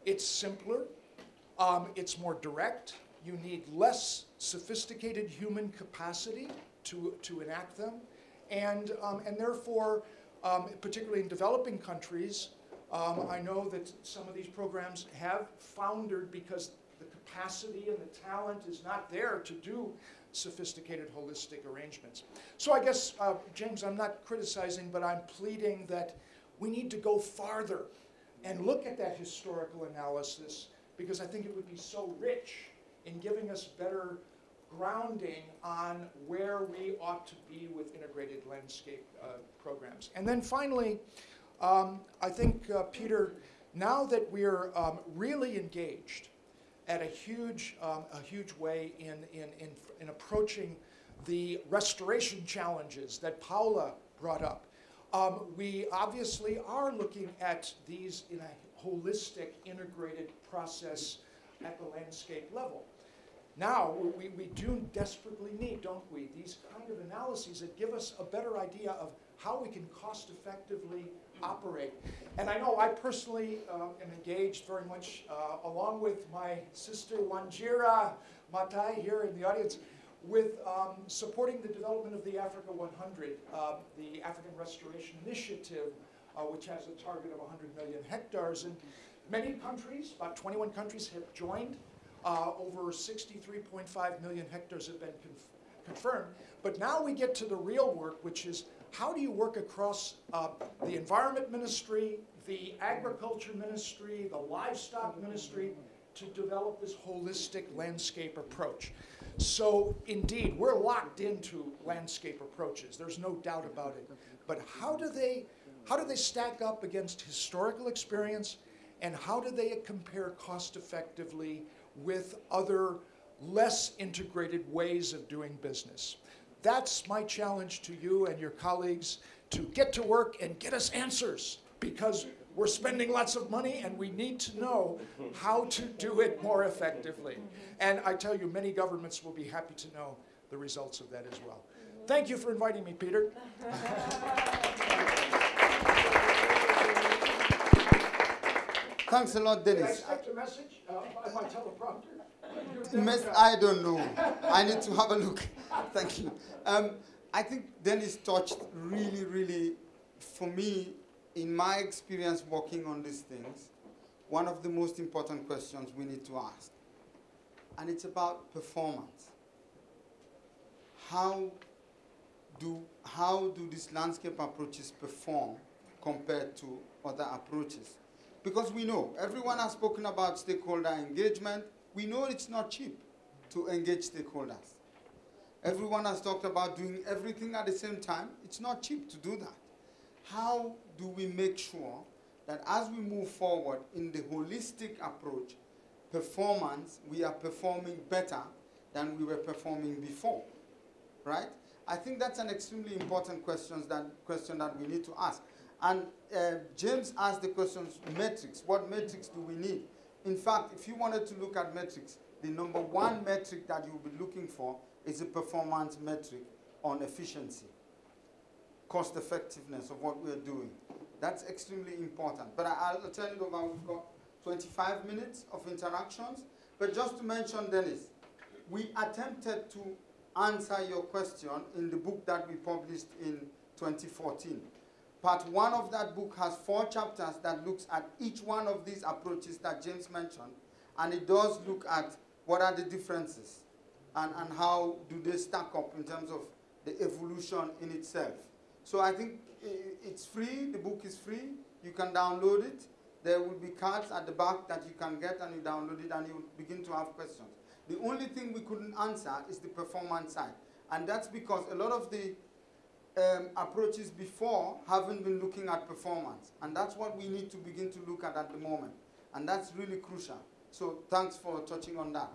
it's simpler, um, it's more direct, you need less sophisticated human capacity to, to enact them, and, um, and therefore, um, particularly in developing countries, um, I know that some of these programs have foundered because capacity and the talent is not there to do sophisticated holistic arrangements. So I guess, uh, James, I'm not criticizing, but I'm pleading that we need to go farther and look at that historical analysis because I think it would be so rich in giving us better grounding on where we ought to be with integrated landscape uh, programs. And then finally, um, I think, uh, Peter, now that we're um, really engaged at a huge, um, a huge way in, in, in, in approaching the restoration challenges that Paula brought up, um, we obviously are looking at these in a holistic, integrated process at the landscape level. Now, we, we do desperately need, don't we, these kind of analyses that give us a better idea of how we can cost effectively operate. And I know I personally uh, am engaged very much, uh, along with my sister Wanjira Mathai here in the audience, with um, supporting the development of the Africa 100, uh, the African Restoration Initiative, uh, which has a target of 100 million hectares. And many countries, about 21 countries, have joined. Uh, over 63.5 million hectares have been conf confirmed. But now we get to the real work, which is how do you work across uh, the Environment Ministry, the Agriculture Ministry, the Livestock Ministry to develop this holistic landscape approach. So indeed, we're locked into landscape approaches. There's no doubt about it. But how do they, how do they stack up against historical experience and how do they compare cost effectively with other less integrated ways of doing business? That's my challenge to you and your colleagues to get to work and get us answers because we're spending lots of money and we need to know how to do it more effectively. And I tell you, many governments will be happy to know the results of that as well. Thank you for inviting me, Peter. (laughs) Thanks a lot, Did I Dennis. expect a message uh, by my teleprompter? I don't know. I need to have a look. (laughs) Thank you. Um, I think Dennis touched really, really, for me, in my experience working on these things, one of the most important questions we need to ask. And it's about performance. How do, how do these landscape approaches perform compared to other approaches? Because we know, everyone has spoken about stakeholder engagement. We know it's not cheap to engage stakeholders. Everyone has talked about doing everything at the same time. It's not cheap to do that. How do we make sure that as we move forward in the holistic approach, performance, we are performing better than we were performing before, right? I think that's an extremely important question that, question that we need to ask. And uh, James asked the questions, metrics, what metrics do we need? In fact, if you wanted to look at metrics, the number one metric that you'll be looking for is a performance metric on efficiency, cost effectiveness of what we're doing. That's extremely important. But I, will tell you over, we've got 25 minutes of interactions. But just to mention, Dennis, we attempted to answer your question in the book that we published in 2014. Part one of that book has four chapters that looks at each one of these approaches that James mentioned, and it does look at what are the differences and, and how do they stack up in terms of the evolution in itself. So I think it's free, the book is free, you can download it. There will be cards at the back that you can get and you download it and you begin to have questions. The only thing we couldn't answer is the performance side. And that's because a lot of the um, approaches before haven't been looking at performance. And that's what we need to begin to look at at the moment. And that's really crucial. So thanks for touching on that.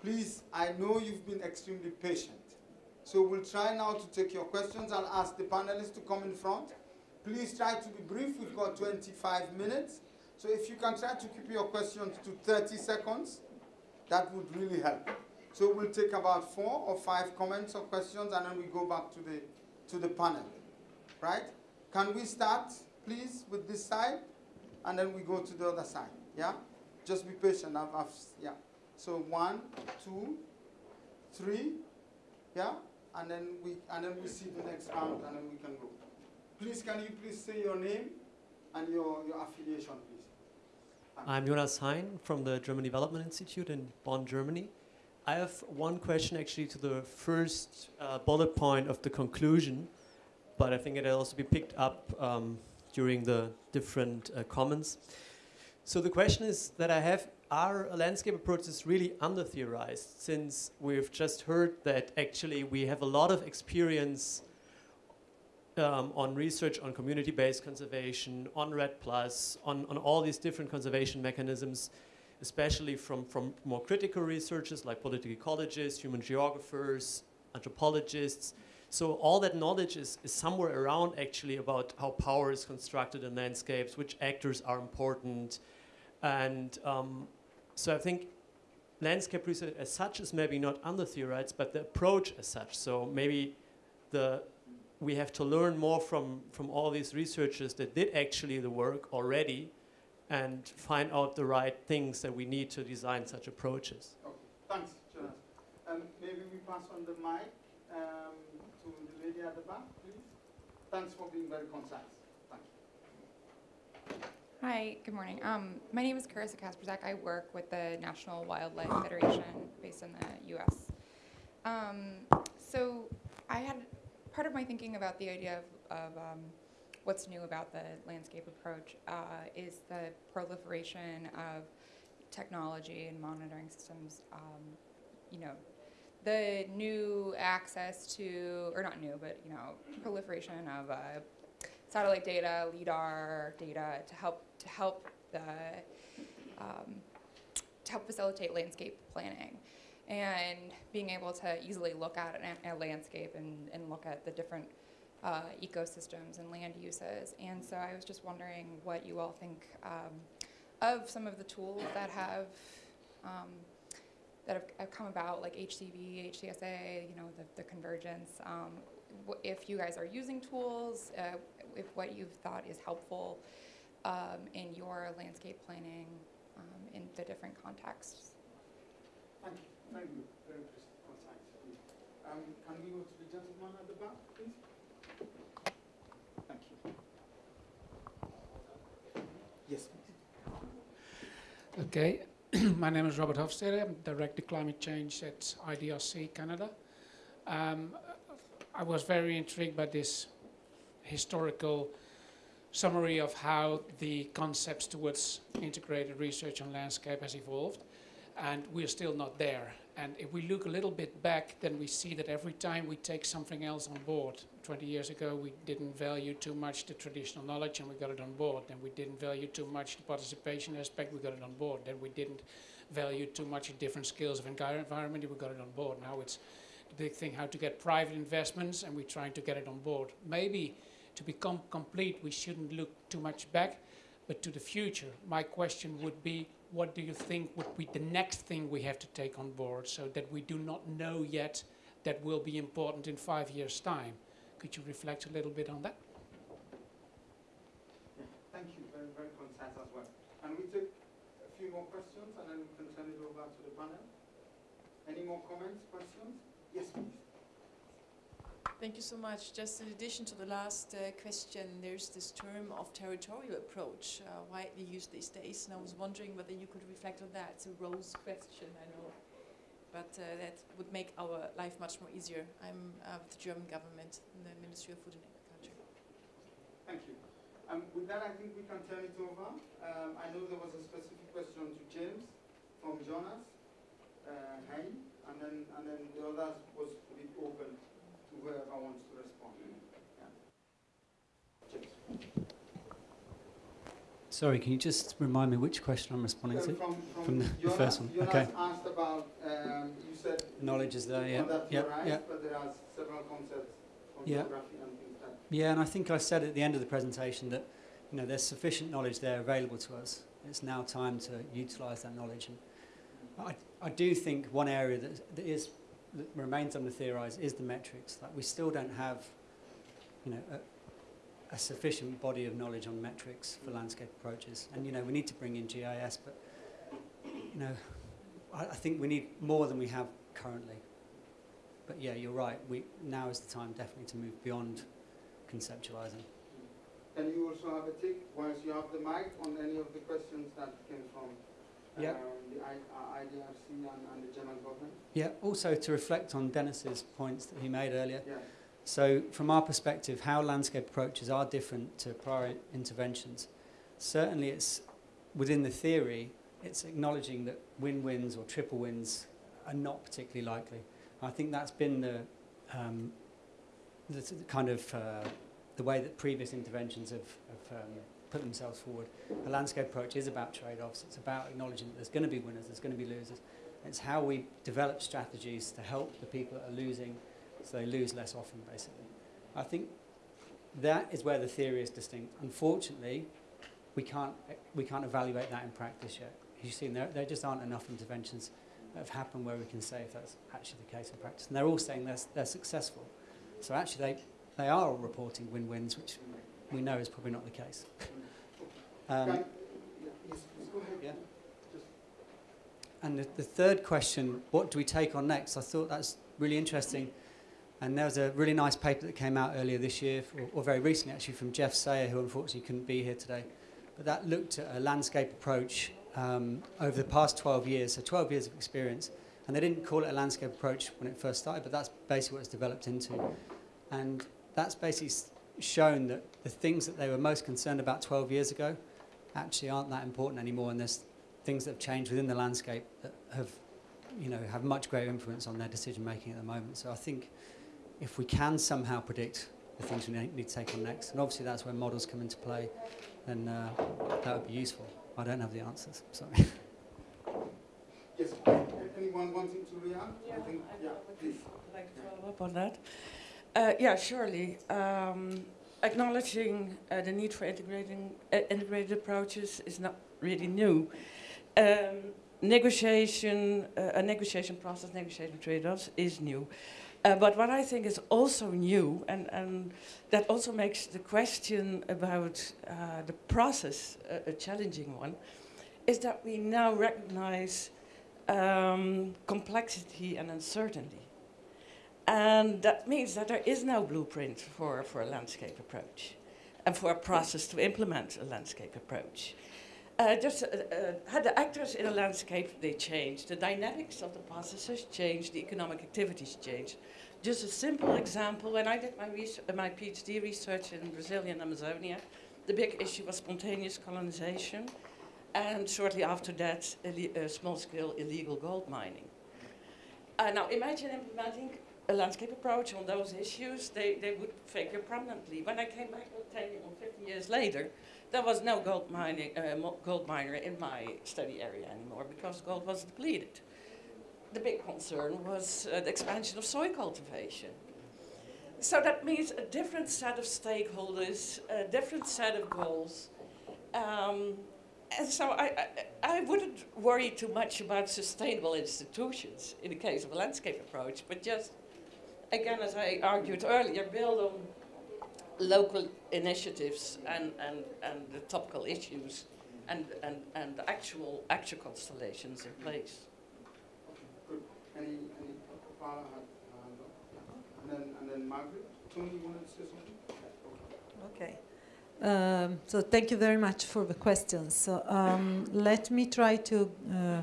Please, I know you've been extremely patient. So we'll try now to take your questions. I'll ask the panelists to come in front. Please try to be brief. We've got 25 minutes. So if you can try to keep your questions to 30 seconds, that would really help. So we'll take about four or five comments or questions and then we go back to the, to the panel. Right? Can we start, please, with this side? And then we go to the other side. Yeah? Just be patient. I've, I've, yeah. So one, two, three, yeah? And then we and then we see the next round and then we can go. Please can you please say your name and your, your affiliation, please? I'm Jonas Hein from the German Development Institute in Bonn, Germany. I have one question actually to the first uh, bullet point of the conclusion, but I think it'll also be picked up um, during the different uh, comments. So the question is that I have, are landscape approaches really under-theorized since we've just heard that actually we have a lot of experience um, on research on community-based conservation, on REDD+, on, on all these different conservation mechanisms, especially from, from more critical researchers like political ecologists, human geographers, anthropologists. So all that knowledge is, is somewhere around actually about how power is constructed in landscapes, which actors are important. And um, so I think landscape research as such is maybe not under-theorized, but the approach as such. So maybe the we have to learn more from, from all these researchers that did actually the work already and find out the right things that we need to design such approaches. Okay. Thanks, Jonas. Um, maybe we pass on the mic um, to the lady at the back, please. Thanks for being very concise. Thank you. Hi, good morning. Um, my name is Carissa Kasperzak. I work with the National Wildlife Federation based in the US. Um, so I had part of my thinking about the idea of, of um, what's new about the landscape approach uh, is the proliferation of technology and monitoring systems. Um, you know, the new access to, or not new, but you know, proliferation of uh, satellite data, lidar data to help to help the um, to help facilitate landscape planning and being able to easily look at a landscape and, and look at the different uh, ecosystems and land uses. And so I was just wondering what you all think um, of some of the tools that have um, that have, have come about, like HCV, HCSA, you know, the, the convergence. Um, if you guys are using tools, uh, if what you've thought is helpful um, in your landscape planning um, in the different contexts. Thank you. Thank you. Very please. Um, can we go to the gentleman at the back, please? Thank you. Yes. Okay, (clears throat) my name is Robert Hofstede. I'm Director Climate Change at IDRC Canada. Um, I was very intrigued by this historical summary of how the concepts towards integrated research on landscape has evolved, and we're still not there. And if we look a little bit back, then we see that every time we take something else on board, 20 years ago we didn't value too much the traditional knowledge and we got it on board. Then we didn't value too much the participation aspect, we got it on board. Then we didn't value too much different skills of envi- environment, we got it on board. Now it's the big thing how to get private investments and we're trying to get it on board. Maybe to become complete, we shouldn't look too much back, but to the future. My question would be, what do you think would be the next thing we have to take on board so that we do not know yet that will be important in five years' time? Could you reflect a little bit on that? Yeah, Thank you. Very, very concise as well. And we take a few more questions and then we can turn it over to the panel. Any more comments, questions? Yes, please. Thank you so much. Just in addition to the last uh, question, there's this term of territorial approach, uh, widely used these days, and I was wondering whether you could reflect on that. It's a Rose question, I know. But uh, that would make our life much more easier. I'm uh, with the German government in the Ministry of Food and Agriculture. Thank you. Um, with that, I think we can turn it over. Um, I know there was a specific question to James from Jonas, uh, Hein, and then and then the others was to be open to whoever wants to respond. Yeah. James. Sorry, can you just remind me which question I'm responding Uh, to? from, from, From the- the Jonas, first one, Jonas okay. asked about, you said Knowledge is there, yeah. well, that's yeah, right, yeah. but there are several concepts from Yeah. geography and things like Yeah, and I think I said at the end of the presentation that you know there's sufficient knowledge there available to us. It's now time to utilise that knowledge. And I, I do think one area that, that is that remains under theorised is the metrics. Like we still don't have, you know, a, a sufficient body of knowledge on metrics for landscape approaches. And you know we need to bring in GIS, but you know I, I think we need more than we have currently. But yeah, you're right. We now is the time definitely to move beyond conceptualizing. Can you also have a tick once you have the mic on any of the questions that came from Yeah. um, the I, uh, IDRC and, and the German government? Yeah, also to reflect on Dennis's points that he made earlier. Yeah. So, from our perspective, how landscape approaches are different to prior interventions. Certainly, it's within the theory, it's acknowledging that win-wins or triple wins are not particularly likely. I think that's been the, um, the, the kind of uh, the way that previous interventions have, have um, put themselves forward. A landscape approach is about trade-offs. It's about acknowledging that there's going to be winners, there's going to be losers. It's how we develop strategies to help the people that are losing so they lose less often, basically. I think that is where the theory is distinct. Unfortunately, we can't, we can't evaluate that in practice yet. You've seen, there, there just aren't enough interventions have happened where we can say if that's actually the case in practice. And they're all saying they're, they're successful. So actually, they, they are all reporting win-wins, which we know is probably not the case. Um, yeah, yes, please go ahead. Yeah. And the, the third question, what do we take on next? I thought that's really interesting. And there was a really nice paper that came out earlier this year, or, or very recently actually, from Jeff Sayer, who unfortunately couldn't be here today. But that looked at a landscape approach um, over the past 12 years, so 12 years of experience. And they didn't call it a landscape approach when it first started, but that's basically what it's developed into. And that's basically shown that the things that they were most concerned about 12 years ago actually aren't that important anymore. And there's things that have changed within the landscape that have, you know, have much greater influence on their decision making at the moment. So I think if we can somehow predict the things we need to take on next, and obviously that's where models come into play, then uh, that would be useful. I don't have the answers. Sorry. (laughs) Yes, anyone wanting to react? I think, yeah, please. I'd like to follow up on that. Uh, yeah, surely. Um, acknowledging uh, the need for integrating uh, integrated approaches is not really new. Um, negotiation, uh, a negotiation process, negotiating trade-offs is new. Uh, but what I think is also new, and, and that also makes the question about uh, the process a, a challenging one, is that we now recognize um, complexity and uncertainty. And that means that there is no blueprint for, for a landscape approach and for a process to implement a landscape approach. Uh, just uh, uh, the actors in a landscape, they change. The dynamics of the processes change, the economic activities change. Just a simple example, when I did my, uh, my PhD research in Brazilian Amazonia, the big issue was spontaneous colonization, and shortly after that, uh, small-scale illegal gold mining. Uh, now imagine implementing a landscape approach on those issues, they, they would figure prominently. When I came back 10 or 15 years later, there was no gold, mining, uh, gold miner in my study area anymore because gold was depleted. The big concern was uh, the expansion of soy cultivation. So that means a different set of stakeholders, a different set of goals. Um, and so I, I, I wouldn't worry too much about sustainable institutions in the case of a landscape approach, but just, again, as I argued earlier, build on local initiatives and, and, and the topical issues and, and, and the actual, actual constellations in place. Good. Any, any, Paula had, hand up. Yeah. and then, and then Margaret. Tony, you wanted to say something? Okay. Um, so thank you very much for the questions. So um, let me try to uh,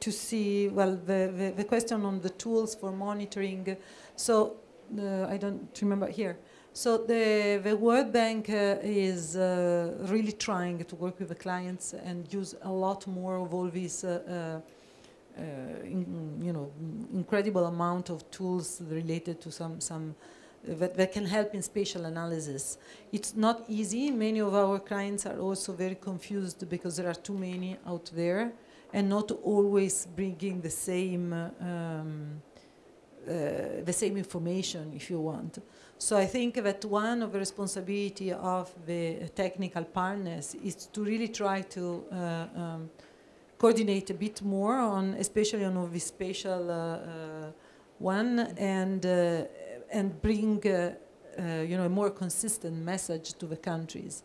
to see, well, the, the, the question on the tools for monitoring. So uh, I don't remember here. So the, the World Bank uh, is uh, really trying to work with the clients and use a lot more of all these, uh, uh, uh, in, you know, incredible amount of tools related to some, some that, that can help in spatial analysis. It's not easy. Many of our clients are also very confused because there are too many out there and not always bringing the same uh, um, uh, the same information if you want. So I think that one of the responsibility of the technical partners is to really try to uh, um, coordinate a bit more on, especially on the spatial uh, uh, one, and uh, and bring uh, you know a more consistent message to the countries.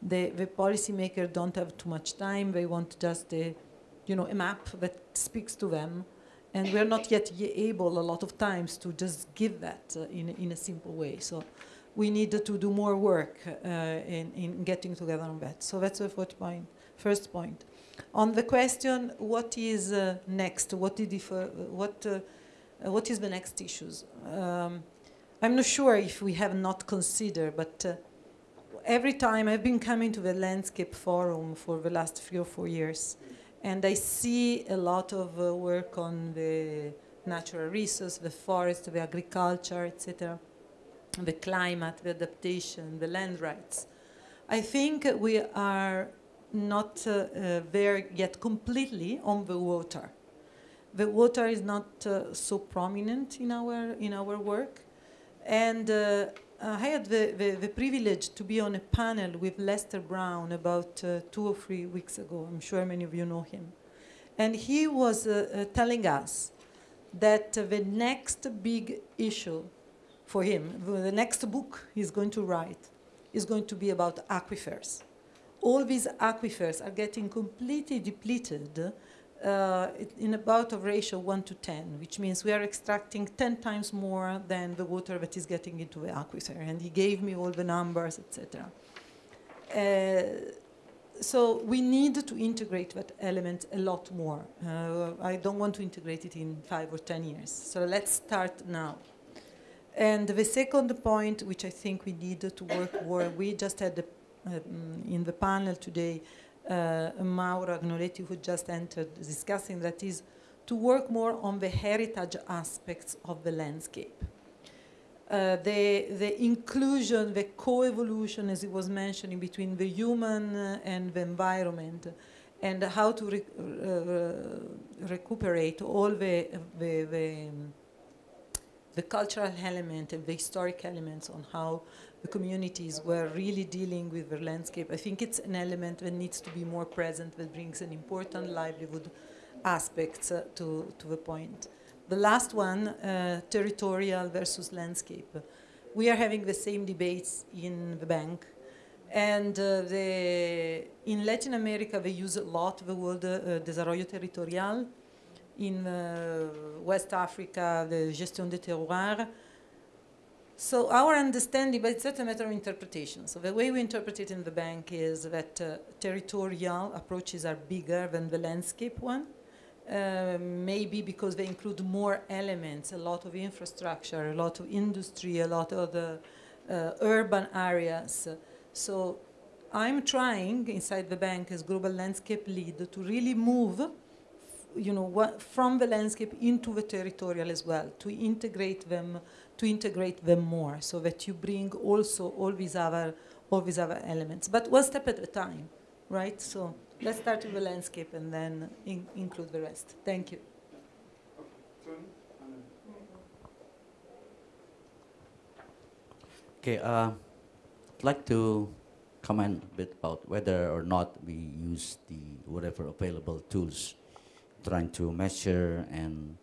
The the policymakers don't have too much time; they want just a you know a map that speaks to them and we're not yet able a lot of times to just give that uh, in, in a simple way. So we need to do more work uh, in, in getting together on that. So that's the first point. First point. On the question, what is uh, next? What, did if, what, uh, what is the next issues? Um, I'm not sure if we have not considered, but uh, every time I've been coming to the Landscape Forum for the last three or four years, and I see a lot of uh, work on the natural resource, the forest, the agriculture, etc., the climate, the adaptation, the land rights. I think we are not uh, uh, there yet completely on the water. The water is not uh, so prominent in our, in our work. And uh, I had the, the, the, privilege to be on a panel with Lester Brown about uh, two or three weeks ago. I'm sure many of you know him. And he was uh, uh telling us that the next big issue for him, the next book he's going to write, is going to be about aquifers. All these aquifers are getting completely depleted uh, in about a ratio 1 to 10, which means we are extracting 10 times more than the water that is getting into the aquifer. And he gave me all the numbers, etc. Uh, so we need to integrate that element a lot more. Uh, I don't want to integrate it in five or 10 years. So let's start now. And the second point, which I think we need to work more, we just had the, um, in the panel today, Mauro Agnoletti, who just entered, discussing that is to work more on the heritage aspects of the landscape. Uh, the, the inclusion, the co-evolution, as it was mentioning, between the human uh, and the environment, and how to re uh, recuperate all the, the, the, the, cultural element and the historic elements on how the communities were really dealing with the landscape. I think it's an element that needs to be more present, that brings an important livelihood aspects uh, to, to the point. The last one, uh, territorial versus landscape. We are having the same debates in the bank. And uh, the, in Latin America, they use a lot the word uh, desarrollo territorial. In uh, West Africa, the gestion des terroirs so our understanding, but it's not a matter of interpretation. So the way we interpret it in the bank is that uh, territorial approaches are bigger than the landscape one. Uh, maybe because they include more elements, a lot of infrastructure, a lot of industry, a lot of the uh, urban areas. So I'm trying inside the bank as global landscape lead to really move you know, from the landscape into the territorial as well, to integrate them to integrate them more so that you bring also all these other, all these other elements. But one step at a time, right? So let's start with the landscape and then in include the rest. Thank you. Okay, uh, I'd like to comment a bit about whether or not we use the whatever available tools trying to measure and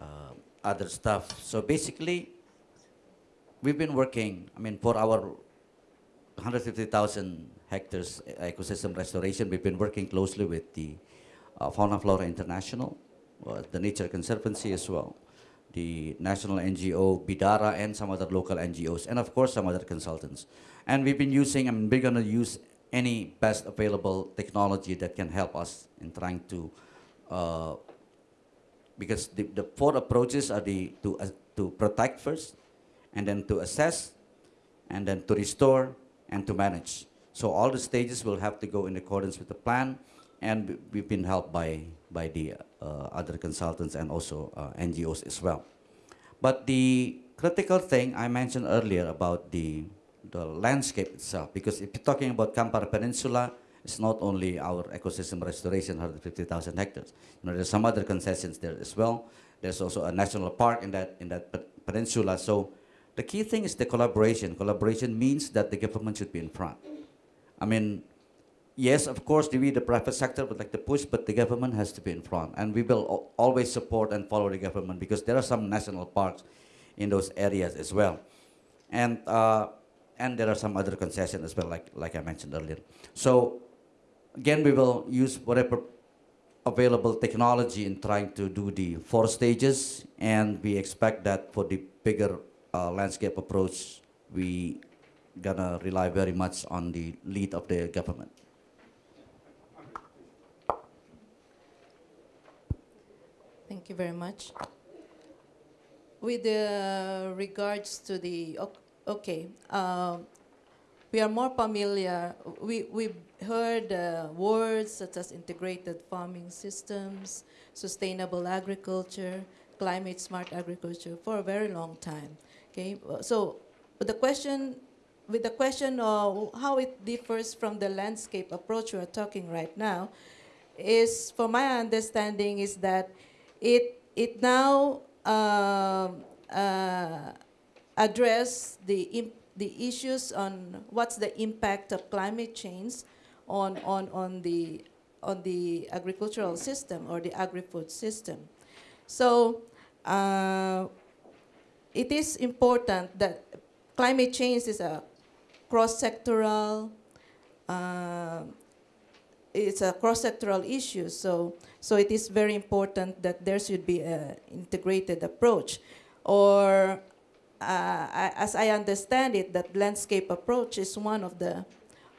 uh, other stuff. So basically, we've been working, I mean, for our 150,000 hectares ecosystem restoration, we've been working closely with the uh, Fauna Flora International, uh, the Nature Conservancy as well, the national NGO, Bidara, and some other local NGOs, and of course some other consultants. And we've been using, I mean, we're gonna use any best available technology that can help us in trying to uh, because the, the four approaches are the to uh, to protect first, and then to assess, and then to restore and to manage. So all the stages will have to go in accordance with the plan, and we- we've been helped by by the uh, other consultants and also uh, NGOs as well. But the critical thing I mentioned earlier about the the landscape itself, because if you're talking about Kampar Peninsula, it's not only our ecosystem restoration, 150,000 hectares. You know, there's some other concessions there as well. There's also a national park in that in that peninsula. So the key thing is the collaboration. Collaboration means that the government should be in front. I mean, yes, of course, we, the private sector, would like to push, but the government has to be in front. And we will always support and follow the government because there are some national parks in those areas as well. And, uh, and there are some other concessions as well, like, like I mentioned earlier. So, again, we will use whatever available technology in trying to do the four stages, and we expect that for the bigger uh, landscape approach, we gonna rely very much on the lead of the government. Thank you very much. With uh, regards to the, ok- okay, um, we are more familiar, we, we've heard uh, words such as integrated farming systems, sustainable agriculture, climate smart agriculture for a very long time. Okay, Uh, so the question, with the question of how it differs from the landscape approach we're talking right now, is, for my understanding, is that it, it now um, uh, address the, the issues on what's the impact of climate change on, on, on, the, on the agricultural system or the agri-food system. So uh, it is important that climate change is a cross-sectoral uh, it's a cross-sectoral issue, so, so it is very important that there should be an integrated approach. Or, uh, as I understand it, that landscape approach is one of the,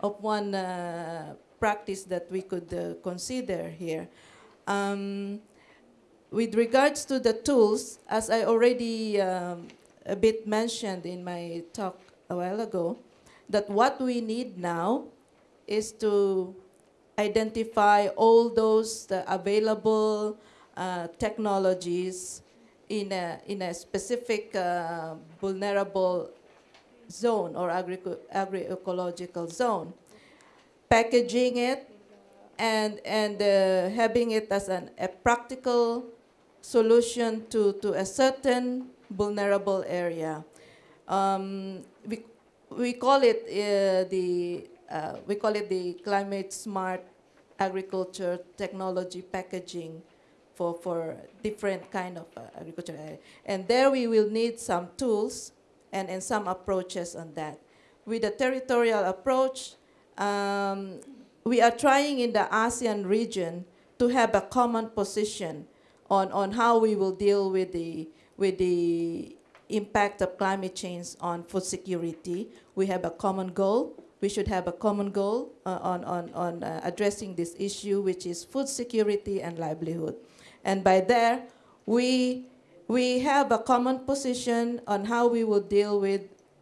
of one uh, practice that we could uh, consider here. Um, with regards to the tools, as I already um, a bit mentioned in my talk a while ago, that what we need now is to identify all those uh, available uh, technologies in a, in a specific uh, vulnerable zone or agroecological zone, packaging it and, and uh, having it as an, a practical solution to, to a certain vulnerable area. Um, we, we call it uh, the uh, we call it the climate smart agriculture technology packaging for, for different kind of uh, agriculture. And there we will need some tools and, and some approaches on that. With the territorial approach, um, we are trying in the ASEAN region to have a common position on, on how we will deal with the, with the impact of climate change on food security. We have a common goal. We should have a common goal uh, on, on, on uh, addressing this issue, which is food security and livelihood. And by there, we, we have a common position on how we will deal with,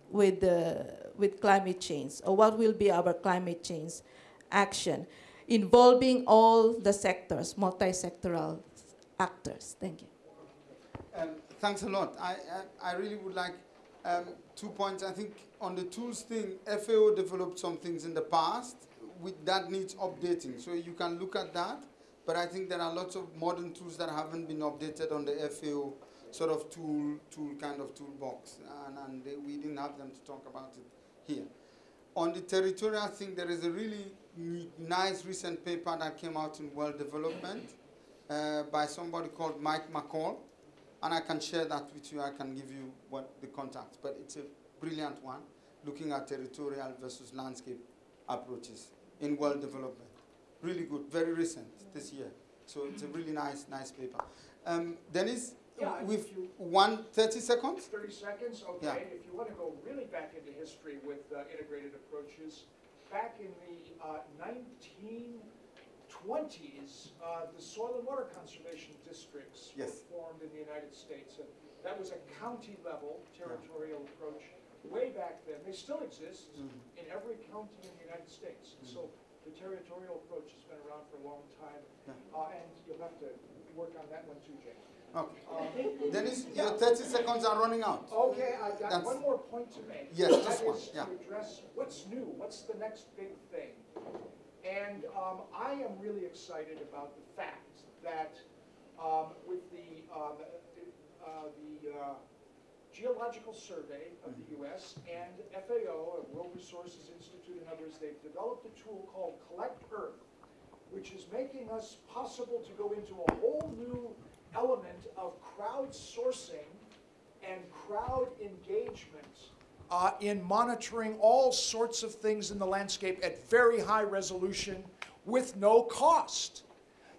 with, uh, with climate change, or what will be our climate change action, involving all the sectors, multi-sectoral actors. Thank you. Um, thanks a lot. I, I, I really would like um, two points. I think on the tools thing, FAO developed some things in the past with, that needs updating. So you can look at that. But I think there are lots of modern tools that haven't been updated on the FAO sort of tool, tool kind of toolbox. And, and they, we didn't have them to talk about it here. On the territorial thing, there is a really nice recent paper that came out in World Development uh, by somebody called Mike McCall and I can share that with you. I can give you what the contacts, but it's a brilliant one, looking at territorial versus landscape approaches in world development. Really good, very recent this year. So it's a really nice, nice paper. Um, Dennis, Yeah, with if you- one thirty seconds. 30 seconds, okay. Yeah. If you want to go really back into history with uh, integrated approaches, back in the uh, 1920s, uh, the soil and water conservation districts Yes. were formed in the United States. And that was a county level territorial approach way back then. They still exist Mhm. in every county in the United States. And So the territorial approach has been around for a long time. Yeah. Uh, and you'll have to work on that one too, Jay. Okay. Um, Dennis, Yeah. your 30 seconds are running out. Okay, I've got That's- one more point to make. Yes, That just one, yeah. address what's new, what's the next big thing? And um, I am really excited about the fact that um, with the, um, uh, the uh, Geological Survey of the Mm-hmm. US and FAO, and World Resources Institute and others, they've developed a tool called Collect Earth, which is making us possible to go into a whole new element of crowdsourcing and crowd engagement uh, in monitoring all sorts of things in the landscape at very high resolution with no cost.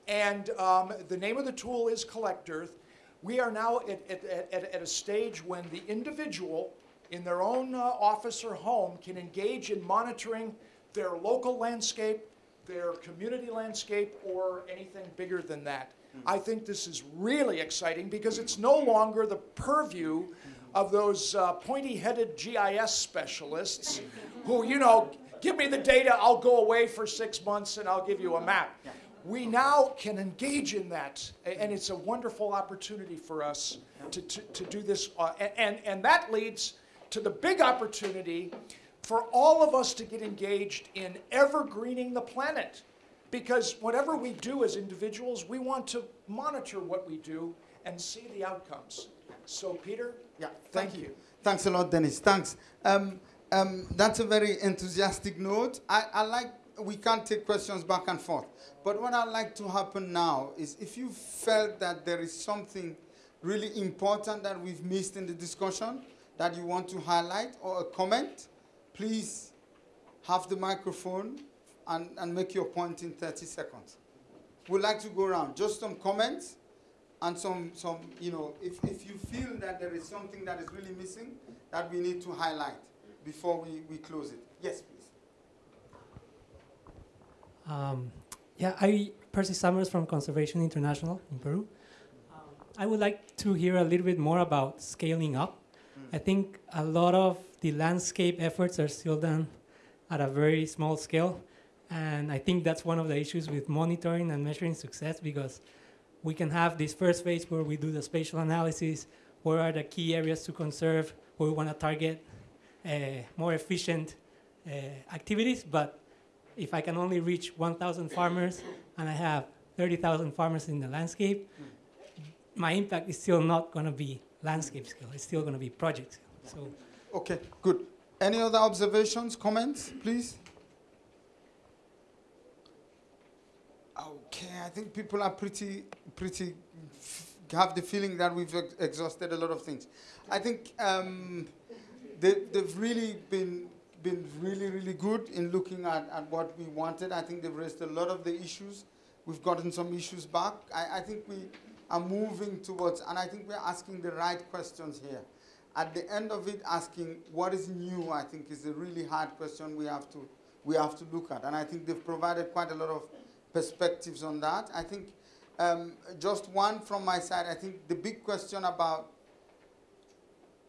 And um, the name of the tool is Collect Earth. We are now at, at, at, at a stage when the individual in their own uh, office or home can engage in monitoring their local landscape, their community landscape, or anything bigger than that. I think this is really exciting because it's no longer the purview of those uh, pointy-headed GIS specialists who, you know, give me the data, I'll go away for six months and I'll give you a map. We now can engage in that, and it's a wonderful opportunity for us to, to, to do this. uh, And, and that leads to the big opportunity for all of us to get engaged in evergreening the planet. Because whatever we do as individuals, we want to monitor what we do and see the outcomes. So, Peter, Yeah, thank you. Thanks a lot, Dennis. Thanks. Um, um, that's a very enthusiastic note. I, I like, we can't take questions back and forth. But what I'd like to happen now is if you felt that there is something really important that we've missed in the discussion that you want to highlight or a comment, please have the microphone and, and make your point in 30 seconds. We'd like to go around. Just some comments and some, some you know, if, if you feel that there is something that is really missing that we need to highlight before we, we close it. Yes, please. Um, yeah, I, Percy Summers from Conservation International in Peru. Um, I would like to hear a little bit more about scaling up. I think a lot of the landscape efforts are still done at a very small scale. And I think that's one of the issues with monitoring and measuring success because we can have this first phase where we do the spatial analysis, where are the key areas to conserve, where we want to target uh, more efficient uh, activities, but if I can only reach 1,000 farmers and I have 30,000 farmers in the landscape, my impact is still not going to be landscape scale. It's still going to be project scale. So Okay, good. Any other observations, comments, please? Okay, I think people are pretty, pretty, have the feeling that we've ex- exhausted a lot of things. I think um, they, they've really been, been really, really good in looking at, at what we wanted. I think they've raised a lot of the issues. We've gotten some issues back. I, I think we are moving towards, and I think we're asking the right questions here. At the end of it, asking what is new, I think is a really hard question we have to, we have to look at. And I think they've provided quite a lot of perspectives on that. I think um, just one from my side, I think the big question about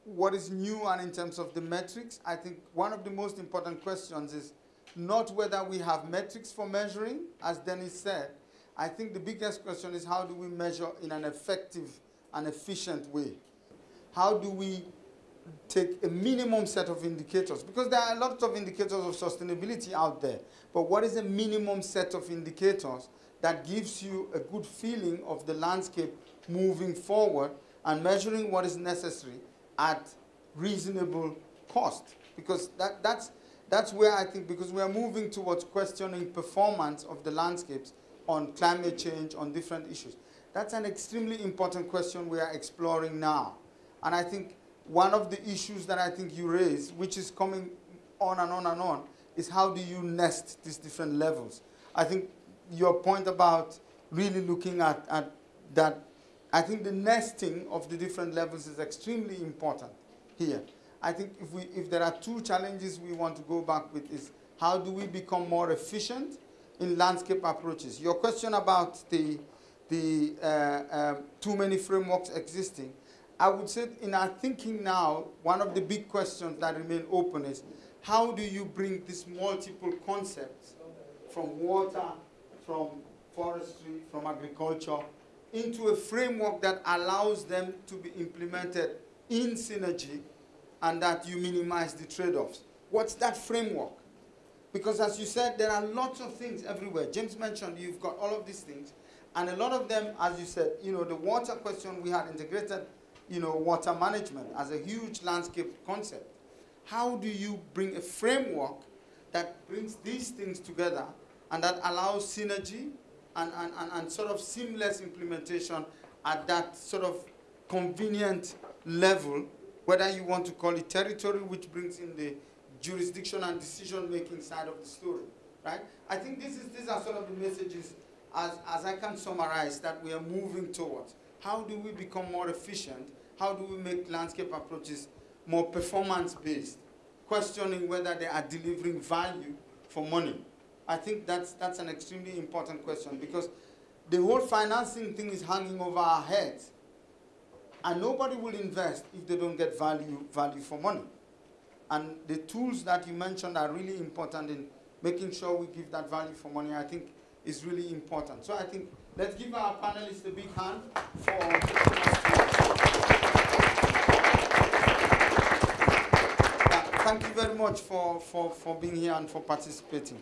what is new and in terms of the metrics, I think one of the most important questions is not whether we have metrics for measuring, as Dennis said. I think the biggest question is how do we measure in an effective and efficient way? How do we take a minimum set of indicators? Because there are a lot of indicators of sustainability out there, but what is a minimum set of indicators that gives you a good feeling of the landscape moving forward and measuring what is necessary at reasonable cost? Because that, that's, that's where I think, because we are moving towards questioning performance of the landscapes on climate change, on different issues. That's an extremely important question we are exploring now. And I think one of the issues that I think you raise, which is coming on and on and on, is how do you nest these different levels? I think your point about really looking at, at that, I think the nesting of the different levels is extremely important here. I think if, we, if there are two challenges we want to go back with is how do we become more efficient in landscape approaches. Your question about the, the uh, um, too many frameworks existing, I would say in our thinking now, one of the big questions that remain open is how do you bring these multiple concepts from water, from forestry, from agriculture, into a framework that allows them to be implemented in synergy and that you minimize the trade-offs. What's that framework? Because as you said, there are lots of things everywhere. James mentioned you've got all of these things, and a lot of them, as you said, you know, the water question, we had integrated, you know, water management as a huge landscape concept. How do you bring a framework that brings these things together and that allows synergy and, and, and, and sort of seamless implementation at that sort of convenient level, whether you want to call it territory, which brings in the jurisdiction and decision-making side of the story, right? I think this is, these are sort of the messages, as, as I can summarize, that we are moving towards. How do we become more efficient? How do we make landscape approaches more performance-based? Questioning whether they are delivering value for money. I think that's, that's an extremely important question because the whole financing thing is hanging over our heads. And nobody will invest if they don't get value, value for money. And the tools that you mentioned are really important in making sure we give that value for money, I think is really important. So I think let's give our panelists a big hand for yeah, thank you very much for, for, for being here and for participating.